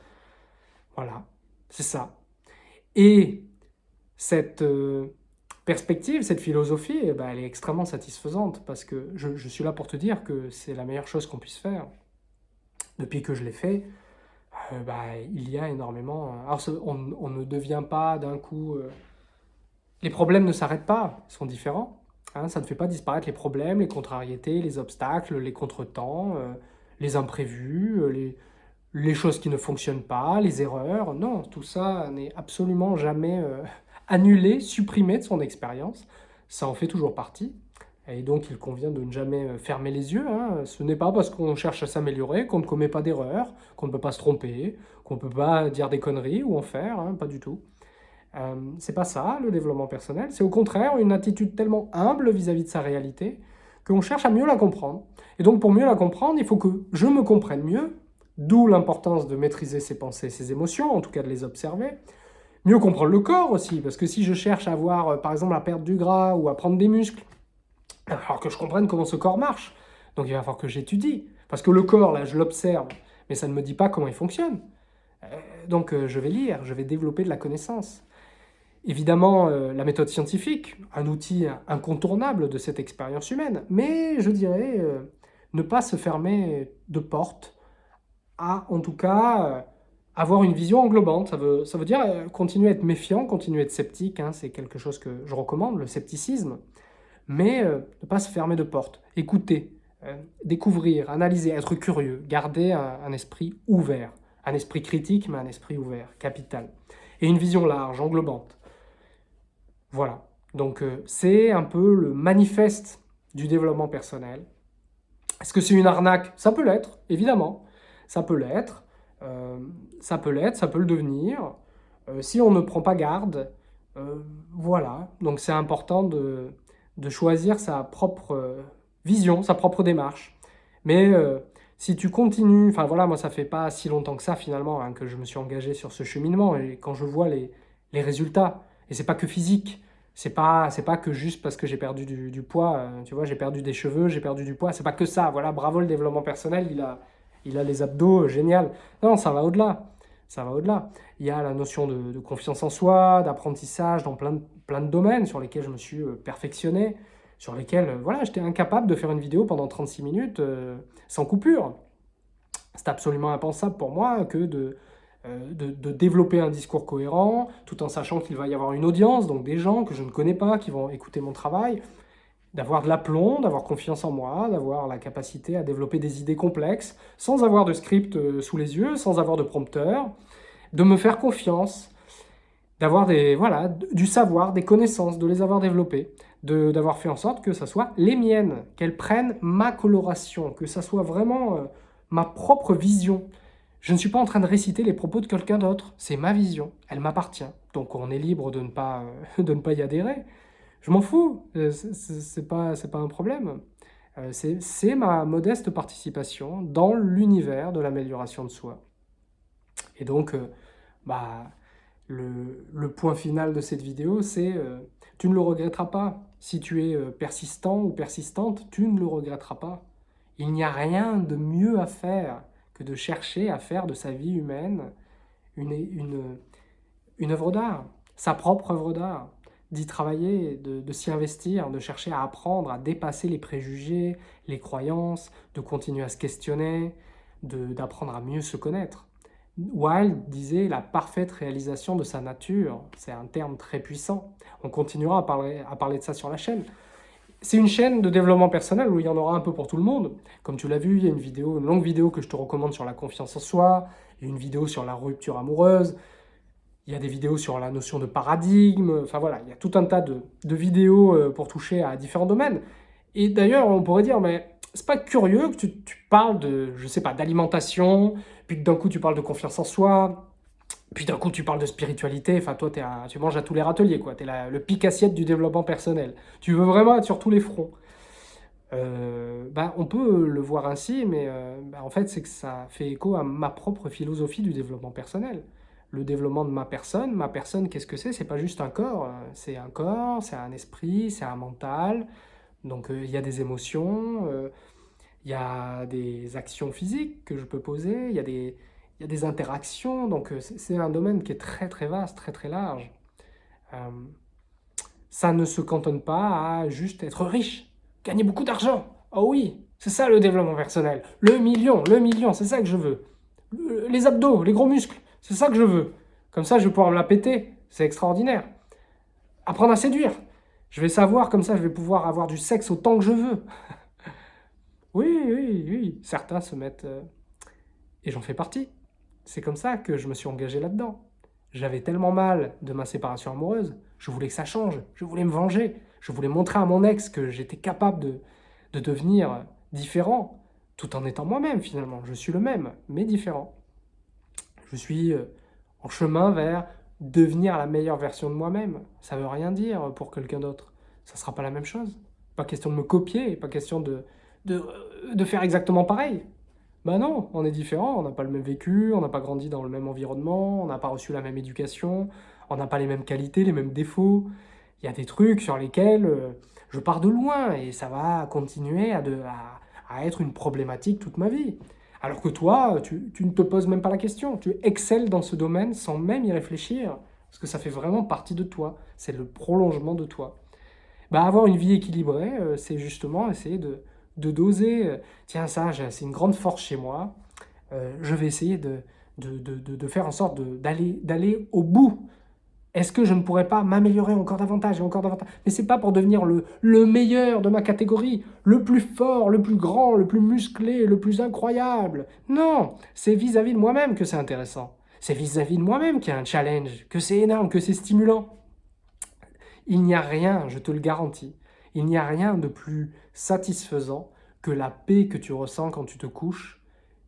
Voilà, c'est ça. Et cette euh, perspective, cette philosophie, eh ben, elle est extrêmement satisfaisante parce que je, suis là pour te dire que c'est la meilleure chose qu'on puisse faire. Depuis que je l'ai fait, euh, bah, il y a énormément... Euh, on, ne devient pas d'un coup... Euh, les problèmes ne s'arrêtent pas, ils sont différents. Hein, ça ne fait pas disparaître les problèmes, les contrariétés, les obstacles, les contretemps, les imprévus, les, choses qui ne fonctionnent pas, les erreurs. Non, tout ça n'est absolument jamais annulé, supprimé de son expérience. Ça en fait toujours partie. Et donc, il convient de ne jamais euh, fermer les yeux. Hein. Ce n'est pas parce qu'on cherche à s'améliorer qu'on ne commet pas d'erreurs, qu'on ne peut pas se tromper, qu'on ne peut pas dire des conneries ou en faire, hein, pas du tout. Euh, c'est pas ça, le développement personnel. C'est au contraire une attitude tellement humble vis-à-vis de sa réalité qu'on cherche à mieux la comprendre. Et donc, pour mieux la comprendre, il faut que je me comprenne mieux, d'où l'importance de maîtriser ses pensées, ses émotions, en tout cas de les observer. Mieux comprendre le corps aussi, parce que si je cherche à voir, euh, par exemple, à perdre du gras ou à prendre des muscles, il va falloir que je comprenne comment ce corps marche. Donc il va falloir que j'étudie. Parce que le corps, là, je l'observe, mais ça ne me dit pas comment il fonctionne. Euh, donc euh, je vais lire, je vais développer de la connaissance. Évidemment, la méthode scientifique, un outil incontournable de cette expérience humaine, mais je dirais ne pas se fermer de porte, à en tout cas avoir une vision englobante. Ça veut, ça veut dire continuer à être méfiant, continuer à être sceptique, hein, c'est quelque chose que je recommande, le scepticisme mais euh, ne pas se fermer de porte, écouter, euh, découvrir, analyser, être curieux, garder un, esprit ouvert, un esprit critique, mais un esprit ouvert, capital. Et une vision large, englobante. Voilà. Donc euh, c'est un peu le manifeste du développement personnel. Est-ce que c'est une arnaque? Ça peut l'être, évidemment. Ça peut l'être. Ça peut l'être, ça peut le devenir. si on ne prend pas garde, voilà. Donc c'est important de, de, choisir sa propre vision, sa propre démarche. Mais si tu continues, enfin voilà, moi ça fait pas si longtemps que ça finalement hein, que je me suis engagé sur ce cheminement et quand je vois les, résultats, et c'est pas que physique, c'est pas pas que juste parce que j'ai perdu du, poids, euh, tu vois, j'ai perdu des cheveux, j'ai perdu du poids, c'est pas que ça, voilà, bravo le développement personnel, il a, il a les abdos, euh, génial. Non, ça va au-delà, ça va au-delà. Il y a la notion de, confiance en soi, d'apprentissage dans plein de, plein domaines sur lesquels je me suis euh, perfectionné, sur lesquels voilà, j'étais incapable de faire une vidéo pendant 36 minutes euh, sans coupure. C'est absolument impensable pour moi que euh, de, développer un discours cohérent, tout en sachant qu'il va y avoir une audience, donc des gens que je ne connais pas, qui vont écouter mon travail, d'avoir de l'aplomb, d'avoir confiance en moi, d'avoir la capacité à développer des idées complexes, sans avoir de script euh, sous les yeux, sans avoir de prompteur, de me faire confiance, d'avoir des voilà du savoir, des connaissances, de les avoir développées d'avoir fait en sorte que ça soit les miennes, qu'elles prennent ma coloration, que ça soit vraiment euh, ma propre vision. Je ne suis pas en train de réciter les propos de quelqu'un d'autre, c'est ma vision, elle m'appartient. Donc on est libre de ne pas, euh, de ne pas y adhérer. Je m'en fous, euh, c'est pas, pas un problème. c'est ma modeste participation dans l'univers de l'amélioration de soi. Et donc, bah, le, point final de cette vidéo, c'est tu ne le regretteras pas. Si tu es euh, persistant ou persistante, tu ne le regretteras pas. Il n'y a rien de mieux à faire que de chercher à faire de sa vie humaine une, une œuvre d'art, sa propre œuvre d'art, d'y travailler, de, s'y investir, de chercher à apprendre, à dépasser les préjugés, les croyances, de continuer à se questionner, d'apprendre à mieux se connaître. Wilde disait la parfaite réalisation de sa nature. C'est un terme très puissant. On continuera à parler, à parler de ça sur la chaîne. C'est une chaîne de développement personnel où il y en aura un peu pour tout le monde. Comme tu l'as vu, il y a une vidéo, une longue vidéo que je te recommande sur la confiance en soi, une vidéo sur la rupture amoureuse, il y a des vidéos sur la notion de paradigme, enfin voilà, il y a tout un tas de, vidéos euh, pour toucher à différents domaines. Et d'ailleurs, on pourrait dire, mais c'est pas curieux que tu, parles de, je sais pas, d'alimentation, puis d'un coup tu parles de confiance en soi, puis d'un coup tu parles de spiritualité, enfin toi es tu manges à tous les râteliers, quoi, tu es le pic assiette du développement personnel. Tu veux vraiment être sur tous les fronts. Euh, bah, on peut le voir ainsi, mais euh, bah, en fait c'est que ça fait écho à ma propre philosophie du développement personnel. Le développement de ma personne, ma personne qu'est-ce que c'est? C'est pas juste un corps, hein. c'est un corps, c'est un esprit, c'est un mental, donc euh, il y a des émotions, euh, il y a des actions physiques que je peux poser, il y a des, y a des interactions, donc euh, c'est un domaine qui est très très vaste, très très large. ça ne se cantonne pas à juste être riche, gagner beaucoup d'argent. Oh oui, c'est ça le développement personnel. Le million, le million, c'est ça que je veux. Les abdos, les gros muscles, c'est ça que je veux. Comme ça, je vais pouvoir me la péter. C'est extraordinaire. Apprendre à séduire. Je vais savoir, comme ça, je vais pouvoir avoir du sexe autant que je veux. oui, oui, oui. Certains se mettent... Euh, et j'en fais partie. C'est comme ça que je me suis engagé là-dedans. J'avais tellement mal de ma séparation amoureuse, je voulais que ça change, je voulais me venger, je voulais montrer à mon ex que j'étais capable de, de devenir différent, tout en étant moi-même finalement. Je suis le même, mais différent. Je suis euh, en chemin vers devenir la meilleure version de moi-même. Ça veut rien dire pour quelqu'un d'autre. Ça sera pas la même chose. Pas question de me copier, pas question de, de, de faire exactement pareil. Ben non, on est différent, on n'a pas le même vécu, on n'a pas grandi dans le même environnement, on n'a pas reçu la même éducation, on n'a pas les mêmes qualités, les mêmes défauts. Il y a des trucs sur lesquels euh, je pars de loin et ça va continuer à, de, à, à être une problématique toute ma vie. Alors que toi, tu, ne te poses même pas la question. Tu excelles dans ce domaine sans même y réfléchir. Parce que ça fait vraiment partie de toi. C'est le prolongement de toi. Bah, avoir une vie équilibrée, euh, c'est justement essayer de, doser. Euh, tiens, ça, c'est une grande force chez moi. Euh, je vais essayer de, de faire en sorte d'aller au bout est-ce que je ne pourrais pas m'améliorer encore davantage et encore davantage? Mais c'est pas pour devenir le, le meilleur de ma catégorie, le plus fort, le plus grand, le plus musclé, le plus incroyable. Non, c'est vis-à-vis de moi-même que c'est intéressant. C'est vis-à-vis de moi-même qu'il y a un challenge, que c'est énorme, que c'est stimulant. Il n'y a rien, je te le garantis, il n'y a rien de plus satisfaisant que la paix que tu ressens quand tu te couches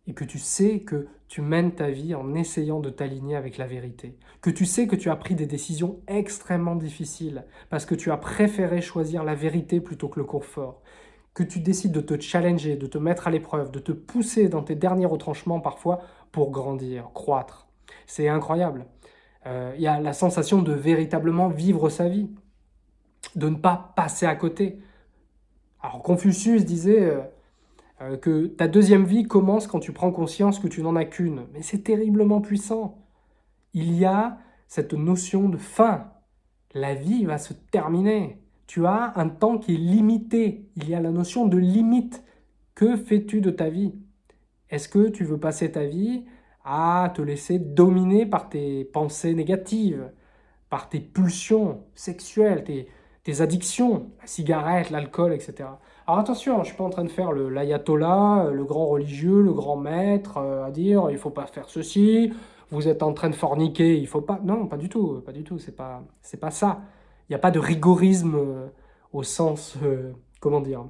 et que tu sais que tu mènes ta vie en essayant de t'aligner avec la vérité, que tu sais que tu as pris des décisions extrêmement difficiles parce que tu as préféré choisir la vérité plutôt que le confort, que tu décides de te challenger, de te mettre à l'épreuve, de te pousser dans tes derniers retranchements parfois pour grandir, croître. C'est incroyable. Euh, il y a la sensation de véritablement vivre sa vie, de ne pas passer à côté. Alors Confucius disait euh, euh, que ta deuxième vie commence quand tu prends conscience que tu n'en as qu'une. Mais c'est terriblement puissant. Il y a cette notion de fin. La vie va se terminer. Tu as un temps qui est limité. Il y a la notion de limite. Que fais-tu de ta vie? Est-ce que tu veux passer ta vie à te laisser dominer par tes pensées négatives, par tes pulsions sexuelles, tes, tes addictions, la cigarette, l'alcool, etc. Alors attention, je ne suis pas en train de faire l'ayatollah, le grand religieux, le grand maître, euh, à dire il faut pas faire ceci, vous êtes en train de forniquer, il faut pas... Non, pas du tout, pas du tout, c'est pas, pas ça. Il n'y a pas de rigorisme euh, au sens, euh, comment dire,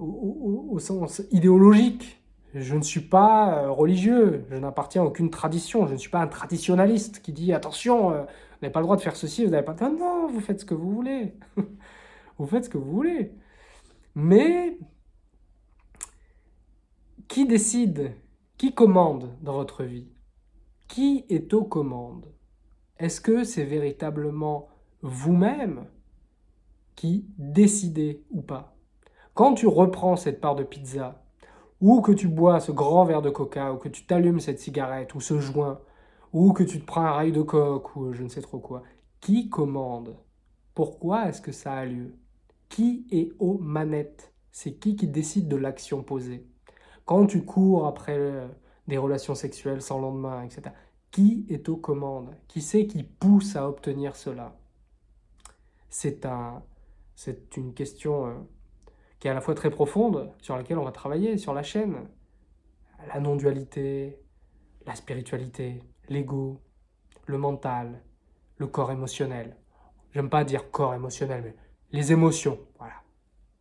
au, sens idéologique. Je ne suis pas religieux, je n'appartiens à aucune tradition, je ne suis pas un traditionnaliste qui dit attention, vous n'avez pas le droit de faire ceci, vous n'avez pas... Non, non, vous faites ce que vous voulez. vous faites ce que vous voulez. Mais qui décide Qui commande dans votre vie? Qui est aux commandes? Est-ce que c'est véritablement vous-même qui décidez ou pas? Quand tu reprends cette part de pizza, ou que tu bois ce grand verre de coca, ou que tu t'allumes cette cigarette, ou ce joint, ou que tu te prends un rail de coque, ou je ne sais trop quoi, qui commande? Pourquoi est-ce que ça a lieu? Qui est aux manettes C'est qui qui décide de l'action posée Quand tu cours après euh, des relations sexuelles sans lendemain, etc., qui est aux commandes? Qui c'est qui pousse à obtenir cela? C'est un, une question euh, qui est à la fois très profonde, sur laquelle on va travailler sur la chaîne. La non-dualité, la spiritualité, l'ego, le mental, le corps émotionnel. J'aime pas dire corps émotionnel, mais les émotions, voilà.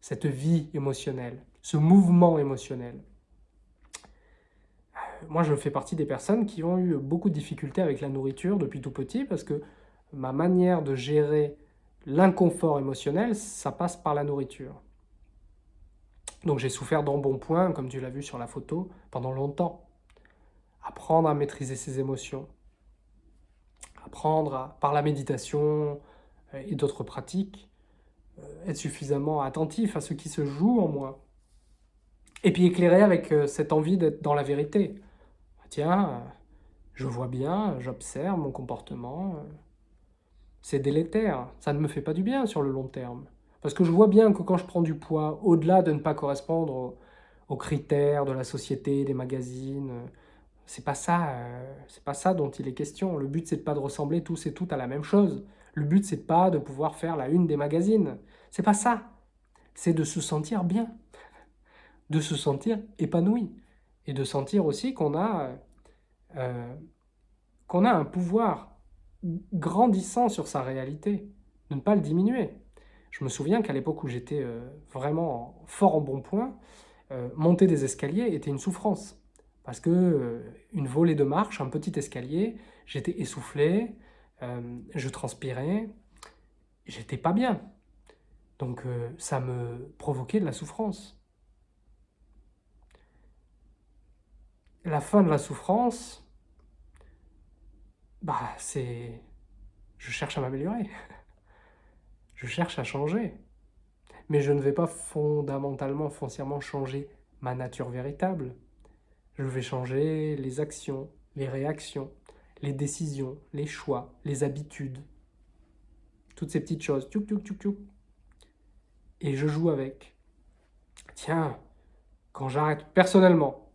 Cette vie émotionnelle, ce mouvement émotionnel. Euh, moi, je fais partie des personnes qui ont eu beaucoup de difficultés avec la nourriture depuis tout petit parce que ma manière de gérer l'inconfort émotionnel, ça passe par la nourriture. Donc j'ai souffert d'embonpoint, comme tu l'as vu sur la photo, pendant longtemps apprendre à maîtriser ses émotions, apprendre par la méditation euh, et d'autres pratiques, être suffisamment attentif à ce qui se joue en moi. Et puis éclairer avec euh, cette envie d'être dans la vérité. Tiens, je vois bien, j'observe mon comportement, c'est délétère, ça ne me fait pas du bien sur le long terme. Parce que je vois bien que quand je prends du poids, au-delà de ne pas correspondre aux critères de la société, des magazines, c'est pas ça, euh, c'est pas ça dont il est question. Le but, c'est pas de ressembler tous et toutes à la même chose. Le but, c'est pas de pouvoir faire la une des magazines. C'est pas ça. C'est de se sentir bien, de se sentir épanoui et de sentir aussi qu'on a, euh, a un pouvoir grandissant sur sa réalité, de ne pas le diminuer. Je me souviens qu'à l'époque où j'étais euh, vraiment fort en bon point, monter des escaliers était une souffrance parce que euh, une volée de marche, un petit escalier, j'étais essoufflé, euh, je transpirais, j'étais pas bien. Donc euh, ça me provoquait de la souffrance. La fin de la souffrance, bah c'est... Je cherche à m'améliorer. je cherche à changer. Mais je ne vais pas fondamentalement, foncièrement changer ma nature véritable. Je vais changer les actions, les réactions, les décisions, les choix, les habitudes. Toutes ces petites choses. Et je joue avec. Tiens, quand j'arrête, personnellement,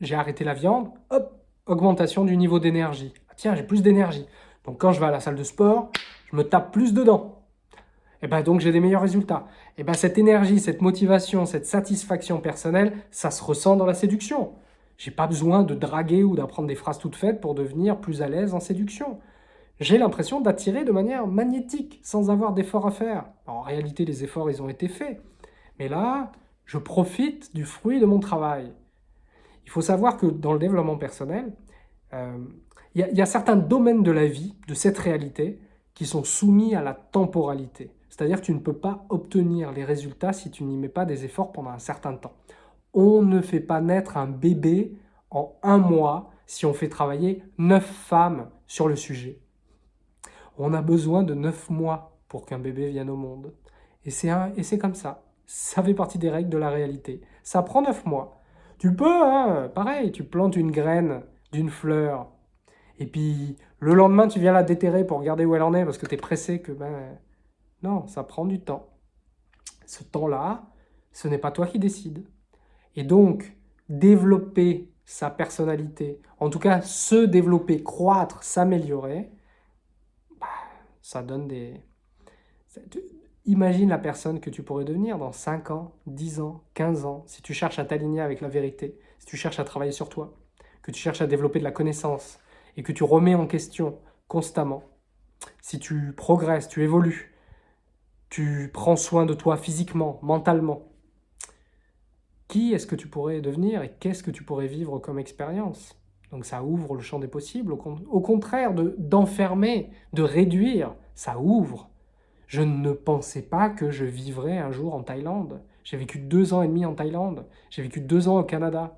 j'ai arrêté la viande, hop, augmentation du niveau d'énergie. Ah, tiens, j'ai plus d'énergie. Donc quand je vais à la salle de sport, je me tape plus dedans. Et ben donc j'ai des meilleurs résultats. Et ben cette énergie, cette motivation, cette satisfaction personnelle, ça se ressent dans la séduction. J'ai pas besoin de draguer ou d'apprendre des phrases toutes faites pour devenir plus à l'aise en séduction. J'ai l'impression d'attirer de manière magnétique, sans avoir d'efforts à faire. en réalité, les efforts, ils ont été faits. Mais là, je profite du fruit de mon travail. Il faut savoir que dans le développement personnel, euh, il y, a certains domaines de la vie, de cette réalité, qui sont soumis à la temporalité. C'est-à-dire que tu ne peux pas obtenir les résultats si tu n'y mets pas des efforts pendant un certain temps. On ne fait pas naître un bébé en un mois si on fait travailler neuf femmes sur le sujet. On a besoin de neuf mois pour qu'un bébé vienne au monde. Et c'est comme ça. Ça fait partie des règles de la réalité. Ça prend neuf mois. Tu peux, hein, pareil, tu plantes une graine d'une fleur, et puis le lendemain, tu viens la déterrer pour regarder où elle en est, parce que tu es pressé que... Ben, non, ça prend du temps. Ce temps-là, ce n'est pas toi qui décides. Et donc, développer sa personnalité, en tout cas se développer, croître, s'améliorer, ça donne des... Imagine la personne que tu pourrais devenir dans 5 ans, 10 ans, 15 ans, si tu cherches à t'aligner avec la vérité, si tu cherches à travailler sur toi, que tu cherches à développer de la connaissance et que tu remets en question constamment, si tu progresses, tu évolues, tu prends soin de toi physiquement, mentalement, qui est-ce que tu pourrais devenir et qu'est-ce que tu pourrais vivre comme expérience? Donc ça ouvre le champ des possibles, au, contraire d'enfermer, de réduire, ça ouvre. Je ne pensais pas que je vivrais un jour en Thaïlande. J'ai vécu deux ans et demi en Thaïlande, j'ai vécu deux ans au Canada.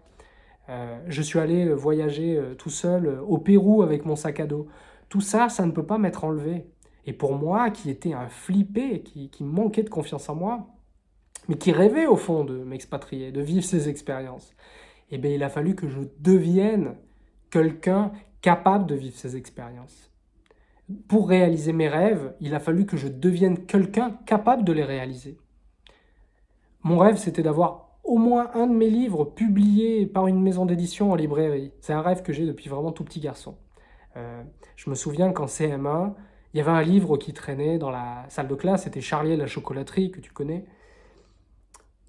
Euh, je suis allé voyager euh, tout seul euh, au Pérou avec mon sac à dos. Tout ça, ça ne peut pas m'être enlevé. Et pour moi, qui était un flippé, qui, qui manquait de confiance en moi, mais qui rêvait au fond de m'expatrier, de vivre ces expériences, eh bien, il a fallu que je devienne quelqu'un capable de vivre ces expériences. Pour réaliser mes rêves, il a fallu que je devienne quelqu'un capable de les réaliser. Mon rêve, c'était d'avoir au moins un de mes livres publié par une maison d'édition en librairie. C'est un rêve que j'ai depuis vraiment tout petit garçon. Euh, je me souviens qu'en CM1, il y avait un livre qui traînait dans la salle de classe, c'était Charlie et la chocolaterie, que tu connais.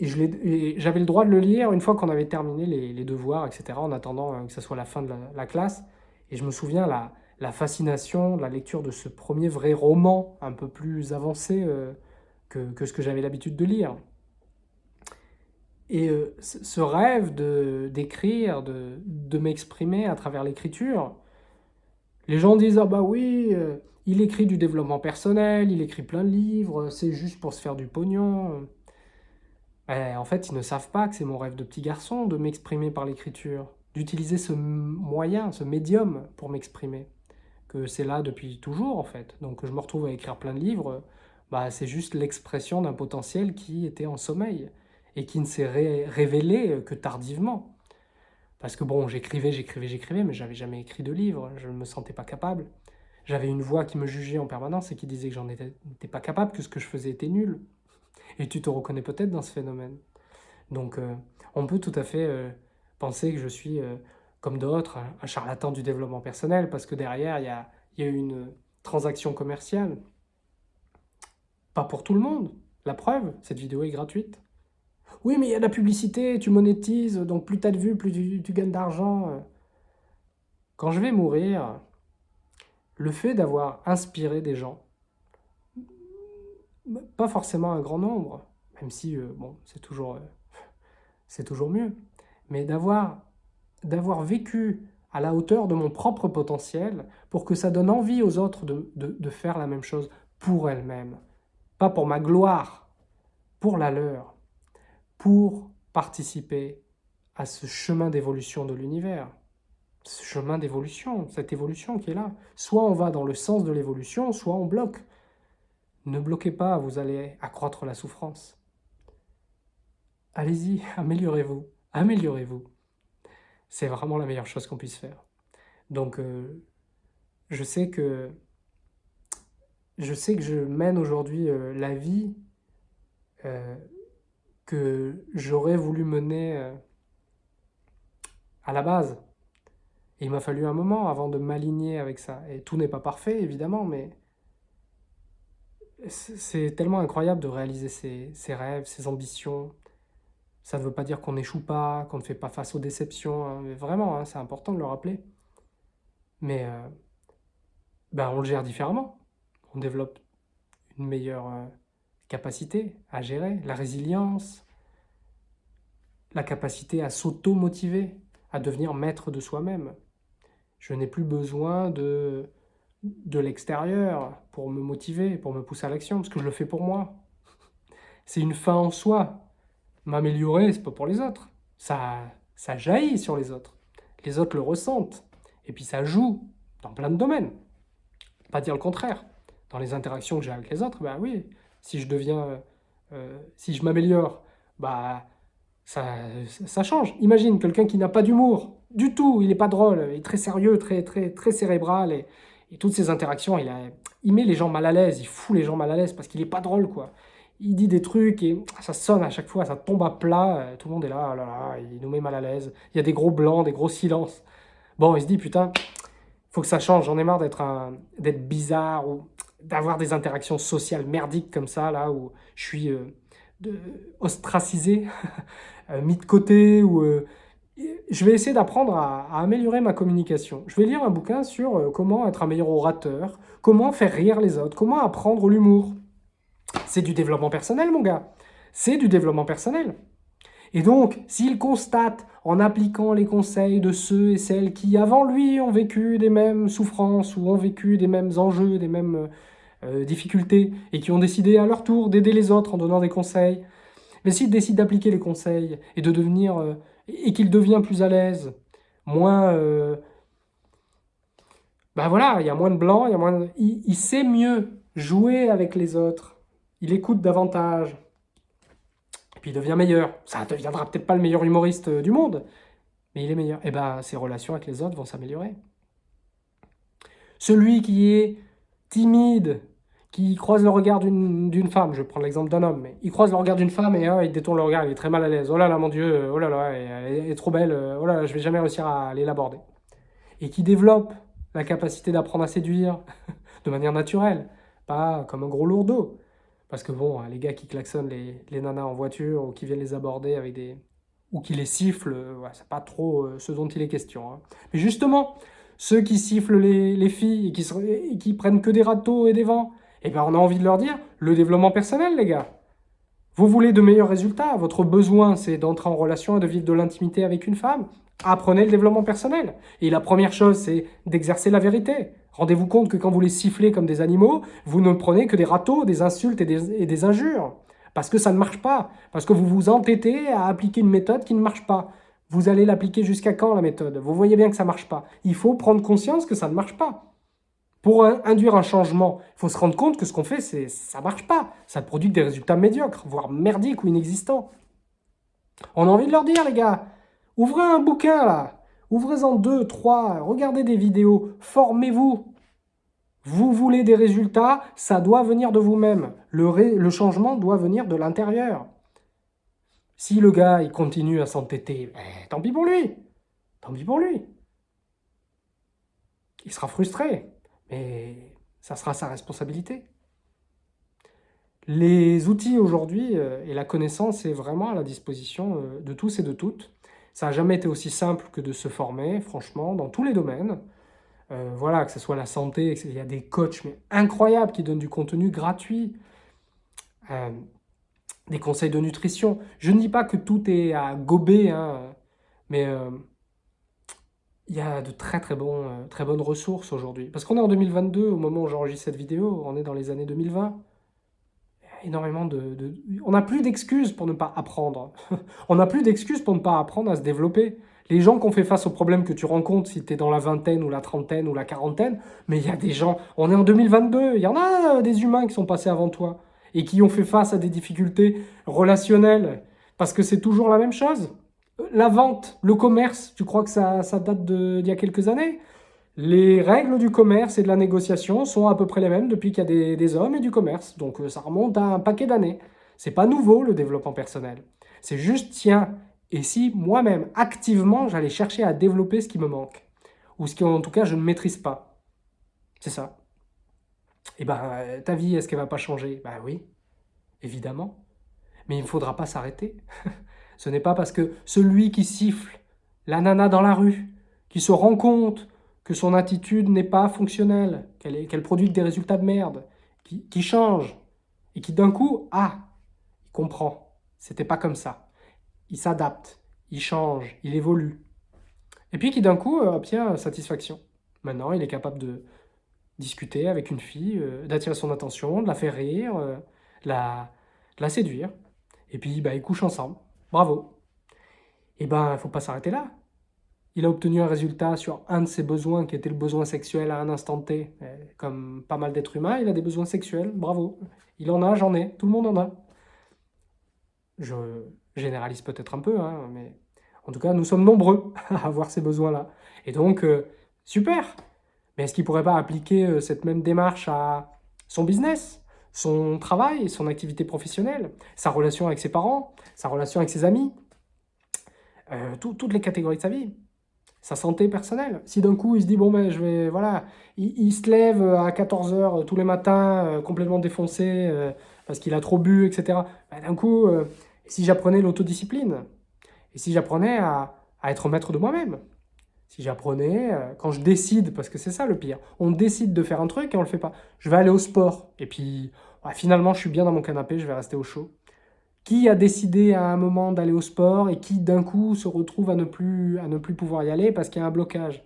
Et j'avais le droit de le lire une fois qu'on avait terminé les, devoirs, etc., en attendant euh, que ce soit la fin de la, classe. Et je me souviens la, la fascination, la lecture de ce premier vrai roman, un peu plus avancé euh, que, ce que j'avais l'habitude de lire. Et euh, ce rêve d'écrire, de, de, m'exprimer à travers l'écriture, les gens disent « Ah bah oui, il écrit du développement personnel, il écrit plein de livres, c'est juste pour se faire du pognon. Ben, en fait, ils ne savent pas que c'est mon rêve de petit garçon de m'exprimer par l'écriture, d'utiliser ce moyen, ce médium pour m'exprimer. Que c'est là depuis toujours, en fait. Donc je me retrouve à écrire plein de livres, bah, c'est juste l'expression d'un potentiel qui était en sommeil et qui ne s'est révélé que tardivement. Parce que bon, j'écrivais, j'écrivais, j'écrivais, mais j'avais jamais écrit de livre, je ne me sentais pas capable. J'avais une voix qui me jugeait en permanence et qui disait que j'en étais, pas capable, que ce que je faisais était nul. Et tu te reconnais peut-être dans ce phénomène. Donc euh, on peut tout à fait euh, penser que je suis, euh, comme d'autres, un charlatan du développement personnel, parce que derrière, il y a, une transaction commerciale. Pas pour tout le monde. La preuve, cette vidéo est gratuite. Oui, mais il y a de la publicité, tu monétises, donc plus tu as de vues, plus tu, gagnes d'argent. Quand je vais mourir, le fait d'avoir inspiré des gens, pas forcément un grand nombre, même si euh, bon, c'est toujours, euh, toujours mieux, mais d'avoir vécu à la hauteur de mon propre potentiel pour que ça donne envie aux autres de, de faire la même chose pour elles-mêmes. Pas pour ma gloire, pour la leur pour participer à ce chemin d'évolution de l'univers. Ce chemin d'évolution, cette évolution qui est là. Soit on va dans le sens de l'évolution, soit on bloque. Ne bloquez pas, vous allez accroître la souffrance. Allez-y, améliorez-vous, améliorez-vous. C'est vraiment la meilleure chose qu'on puisse faire. Donc, euh, je sais que je sais que je mène aujourd'hui euh, la vie euh, que j'aurais voulu mener à la base. Il m'a fallu un moment avant de m'aligner avec ça. Et tout n'est pas parfait, évidemment, mais c'est tellement incroyable de réaliser ses, rêves, ses ambitions. Ça ne veut pas dire qu'on n'échoue pas, qu'on ne fait pas face aux déceptions. Hein, mais vraiment, hein, c'est important de le rappeler. Mais euh, ben on le gère différemment. On développe une meilleure... Euh, capacité à gérer, la résilience, la capacité à s'auto-motiver, à devenir maître de soi-même. Je n'ai plus besoin de, de l'extérieur pour me motiver, pour me pousser à l'action, parce que je le fais pour moi. C'est une fin en soi. M'améliorer, c'est pas pour les autres. Ça, ça jaillit sur les autres. Les autres le ressentent. Et puis ça joue dans plein de domaines. Pas dire le contraire. Dans les interactions que j'ai avec les autres, bah oui, si je deviens, euh, si je m'améliore, bah ça, ça change. Imagine quelqu'un qui n'a pas d'humour, du tout, il n'est pas drôle, il est très sérieux, très, très, très cérébral, toutes ces interactions, il, a, il met les gens mal à l'aise, il fout les gens mal à l'aise parce qu'il n'est pas drôle, quoi. Il dit des trucs et ça sonne à chaque fois, ça tombe à plat, euh, tout le monde est là, oh là, là, il nous met mal à l'aise. Il y a des gros blancs, des gros silences. Bon, il se dit, putain, faut que ça change, j'en ai marre d'être bizarre ou d'avoir des interactions sociales merdiques comme ça, là, où je suis euh, ostracisé, euh, mis de côté, ou je vais essayer d'apprendre à, améliorer ma communication. Je vais lire un bouquin sur euh, comment être un meilleur orateur, comment faire rire les autres, comment apprendre l'humour. C'est du développement personnel, mon gars. C'est du développement personnel. Et donc, s'il constate, en appliquant les conseils de ceux et celles qui, avant lui, ont vécu des mêmes souffrances ou ont vécu des mêmes enjeux, des mêmes euh, difficultés, et qui ont décidé à leur tour d'aider les autres en donnant des conseils, mais s'il décide d'appliquer les conseils et de devenir... Euh, et qu'il devient plus à l'aise, moins... Ben voilà, il y a moins de blanc, il, y a moins il, sait mieux jouer avec les autres, il écoute davantage, puis il devient meilleur. Ça ne deviendra peut-être pas le meilleur humoriste euh, du monde, mais il est meilleur. Et ben ses relations avec les autres vont s'améliorer. Celui qui est timide, qui croise le regard d'une femme, je prends l'exemple d'un homme, mais il croise le regard d'une femme et il détourne le regard, il est très mal à l'aise. Oh là là, mon Dieu, oh là là, elle est trop belle, oh là là, je vais jamais réussir à aller l'aborder. Et qui développe la capacité d'apprendre à séduire de manière naturelle, pas comme un gros lourdeau. Parce que bon, les gars qui klaxonnent les, les nanas en voiture ou qui viennent les aborder avec des... ou qui les sifflent, ouais, c'est pas trop euh, ce dont il est question. Hein. Mais justement, ceux qui sifflent les, les filles et qui, et qui prennent que des râteaux et des vents, eh bien, on a envie de leur dire, le développement personnel, les gars. Vous voulez de meilleurs résultats, votre besoin, c'est d'entrer en relation et de vivre de l'intimité avec une femme. Apprenez le développement personnel. Et la première chose, c'est d'exercer la vérité. Rendez-vous compte que quand vous les sifflez comme des animaux, vous ne prenez que des râteaux, des insultes et des, et des injures. Parce que ça ne marche pas. Parce que vous vous entêtez à appliquer une méthode qui ne marche pas. Vous allez l'appliquer jusqu'à quand, la méthode? Vous voyez bien que ça ne marche pas. Il faut prendre conscience que ça ne marche pas. Pour induire un changement, il faut se rendre compte que ce qu'on fait, ça ne marche pas. Ça produit des résultats médiocres, voire merdiques ou inexistants. On a envie de leur dire, les gars, ouvrez un bouquin, là. Ouvrez-en deux, trois, regardez des vidéos, formez-vous. Vous voulez des résultats, ça doit venir de vous-même. Le, changement doit venir de l'intérieur. Si le gars, continue à s'entêter, ben, tant pis pour lui. Tant pis pour lui. Il sera frustré. Mais ça sera sa responsabilité. Les outils aujourd'hui euh, et la connaissance est vraiment à la disposition euh, de tous et de toutes. Ça n'a jamais été aussi simple que de se former, franchement, dans tous les domaines. Euh, voilà, que ce soit la santé, il y a des coachs incroyables qui donnent du contenu gratuit, des conseils de nutrition. Je ne dis pas que tout est à gober, hein, mais il y a de très très, euh, très bonnes ressources aujourd'hui. Parce qu'on est en 2022, au moment où j'enregistre cette vidéo, on est dans les années 2020. énormément de... On n'a plus d'excuses pour ne pas apprendre. on n'a plus d'excuses pour ne pas apprendre à se développer. Les gens qui ont fait face aux problèmes que tu rencontres, si tu es dans la vingtaine ou la trentaine ou la quarantaine, mais il y a des gens, on est en 2022, il y en a des humains qui sont passés avant toi et qui ont fait face à des difficultés relationnelles, parce que c'est toujours la même chose. La vente, le commerce, tu crois que ça, date d'il y a quelques années? Les règles du commerce et de la négociation sont à peu près les mêmes depuis qu'il y a des, hommes et du commerce. Donc euh, ça remonte à un paquet d'années. C'est pas nouveau le développement personnel. C'est juste, tiens, et si moi-même, activement, j'allais chercher à développer ce qui me manque? Ou ce qui, en tout cas, je ne maîtrise pas. C'est ça. Et eh ben, euh, ta vie, est-ce qu'elle va pas changer? Ben oui, évidemment. Mais il ne faudra pas s'arrêter. Ce n'est pas parce que celui qui siffle la nana dans la rue, qui se rend compte que son attitude n'est pas fonctionnelle, qu'elle produit des résultats de merde, qui, change, et qui d'un coup, ah, il comprend, c'était pas comme ça. Il s'adapte, il change, il évolue. Et puis qui d'un coup euh, obtient satisfaction. Maintenant, il est capable de discuter avec une fille, euh, d'attirer son attention, de la faire rire, euh, de, la, séduire. Et puis, bah, ils couchent ensemble. Bravo. Et ben, il faut pas s'arrêter là. Il a obtenu un résultat sur un de ses besoins, qui était le besoin sexuel à un instant T. Comme pas mal d'êtres humains, il a des besoins sexuels. Bravo. Il en a, j'en ai. Tout le monde en a. Je généralise peut-être un peu, hein, mais en tout cas, nous sommes nombreux à avoir ces besoins-là. Et donc, euh, super Mais est-ce qu'il ne pourrait pas appliquer euh, cette même démarche à son business, son travail, son activité professionnelle, sa relation avec ses parents, sa relation avec ses amis, euh, toutes les catégories de sa vie sa santé personnelle. Si d'un coup il se dit, bon ben je vais, voilà, il, se lève à 14h tous les matins, complètement défoncé, parce qu'il a trop bu, etc. Ben, d'un coup, si j'apprenais l'autodiscipline, et si j'apprenais à, être maître de moi-même, si j'apprenais, euh, quand je décide, parce que c'est ça le pire, on décide de faire un truc et on le fait pas. Je vais aller au sport, et puis finalement je suis bien dans mon canapé, je vais rester au chaud. Qui a décidé à un moment d'aller au sport et qui d'un coup se retrouve à ne plus, à ne plus pouvoir y aller parce qu'il y a un blocage?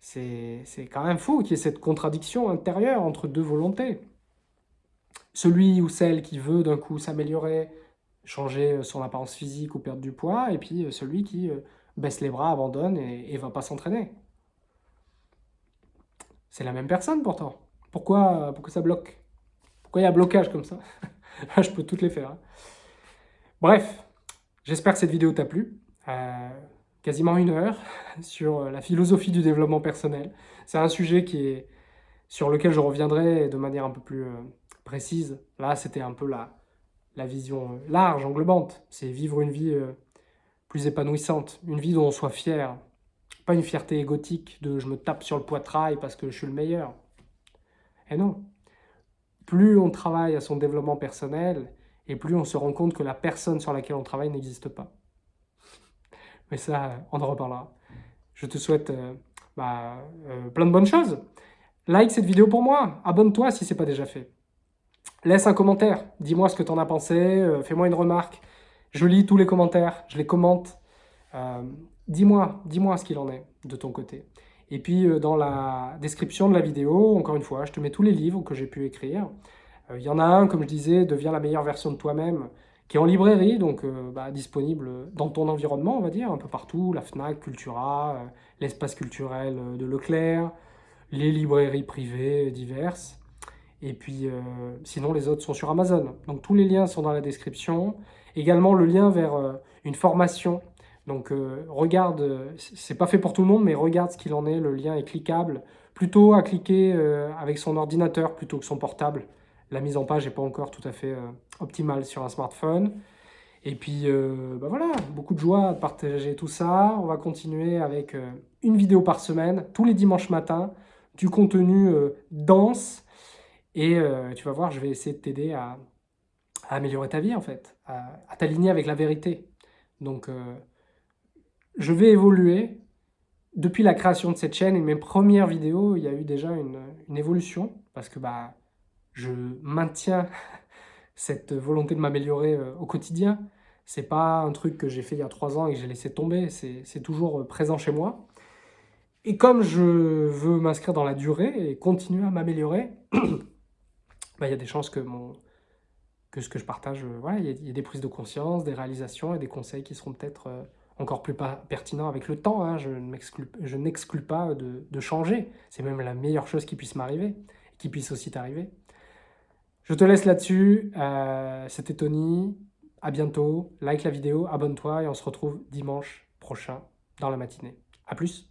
C'est quand même fou qu'il y ait cette contradiction intérieure entre deux volontés. Celui ou celle qui veut d'un coup s'améliorer, changer euh, son apparence physique ou perdre du poids, et puis euh, celui qui baisse les bras, abandonne et ne va pas s'entraîner. C'est la même personne pourtant. Pourquoi, pourquoi ça bloque? Pourquoi il y a blocage comme ça? Je peux toutes les faire. Hein. Bref, j'espère que cette vidéo t'a plu. quasiment une heure sur la philosophie du développement personnel. C'est un sujet qui est, sur lequel je reviendrai de manière un peu plus précise. Là, c'était un peu la, la vision large, englobante. C'est vivre une vie euh, plus épanouissante, une vie dont on soit fier. Pas une fierté égotique de « je me tape sur le poitrail parce que je suis le meilleur ». Et non. Plus on travaille à son développement personnel, et plus on se rend compte que la personne sur laquelle on travaille n'existe pas. Mais ça, on en reparlera. Je te souhaite euh, bah, euh, plein de bonnes choses. Like cette vidéo pour moi, abonne-toi si ce n'est pas déjà fait. Laisse un commentaire, dis-moi ce que tu en as pensé, euh, fais-moi une remarque. Je lis tous les commentaires, je les commente. Euh, dis-moi, dis-moi ce qu'il en est de ton côté. Et puis euh, dans la description de la vidéo, encore une fois, je te mets tous les livres que j'ai pu écrire. Il y en a un, comme je disais, Deviens la meilleure version de toi-même, qui est en librairie, donc bah, disponible dans ton environnement, on va dire, un peu partout, la FNAC, Cultura, l'espace culturel de Leclerc, les librairies privées diverses. Et puis, euh, sinon, les autres sont sur Amazon. Donc, tous les liens sont dans la description. Également, le lien vers euh, une formation. Donc, euh, regarde, c'est pas fait pour tout le monde, mais regarde ce qu'il en est. Le lien est cliquable. Plutôt à cliquer avec son ordinateur plutôt que son portable. La mise en page n'est pas encore tout à fait optimale sur un smartphone. Et puis, bah voilà, beaucoup de joie à partager tout ça. On va continuer avec une vidéo par semaine, tous les dimanches matins, du contenu dense, et euh, tu vas voir, je vais essayer de t'aider à, améliorer ta vie, en fait, à, t'aligner avec la vérité. Donc, euh, je vais évoluer. Depuis la création de cette chaîne et mes premières vidéos, il y a eu déjà une, évolution, parce que bah, je maintiens cette volonté de m'améliorer euh, au quotidien. C'est pas un truc que j'ai fait il y a trois ans et que j'ai laissé tomber, c'est toujours présent chez moi. Et comme je veux m'inscrire dans la durée et continuer à m'améliorer, Bah, il y a des chances que, mon, que ce que je partage, euh, voilà, il y, a des prises de conscience, des réalisations et des conseils qui seront peut-être euh, encore plus pertinents avec le temps. Hein. Je n'exclus pas de, changer. C'est même la meilleure chose qui puisse m'arriver, qui puisse aussi t'arriver. Je te laisse là-dessus. Euh, C'était Tony. À bientôt. Like la vidéo, abonne-toi et on se retrouve dimanche prochain dans la matinée. A plus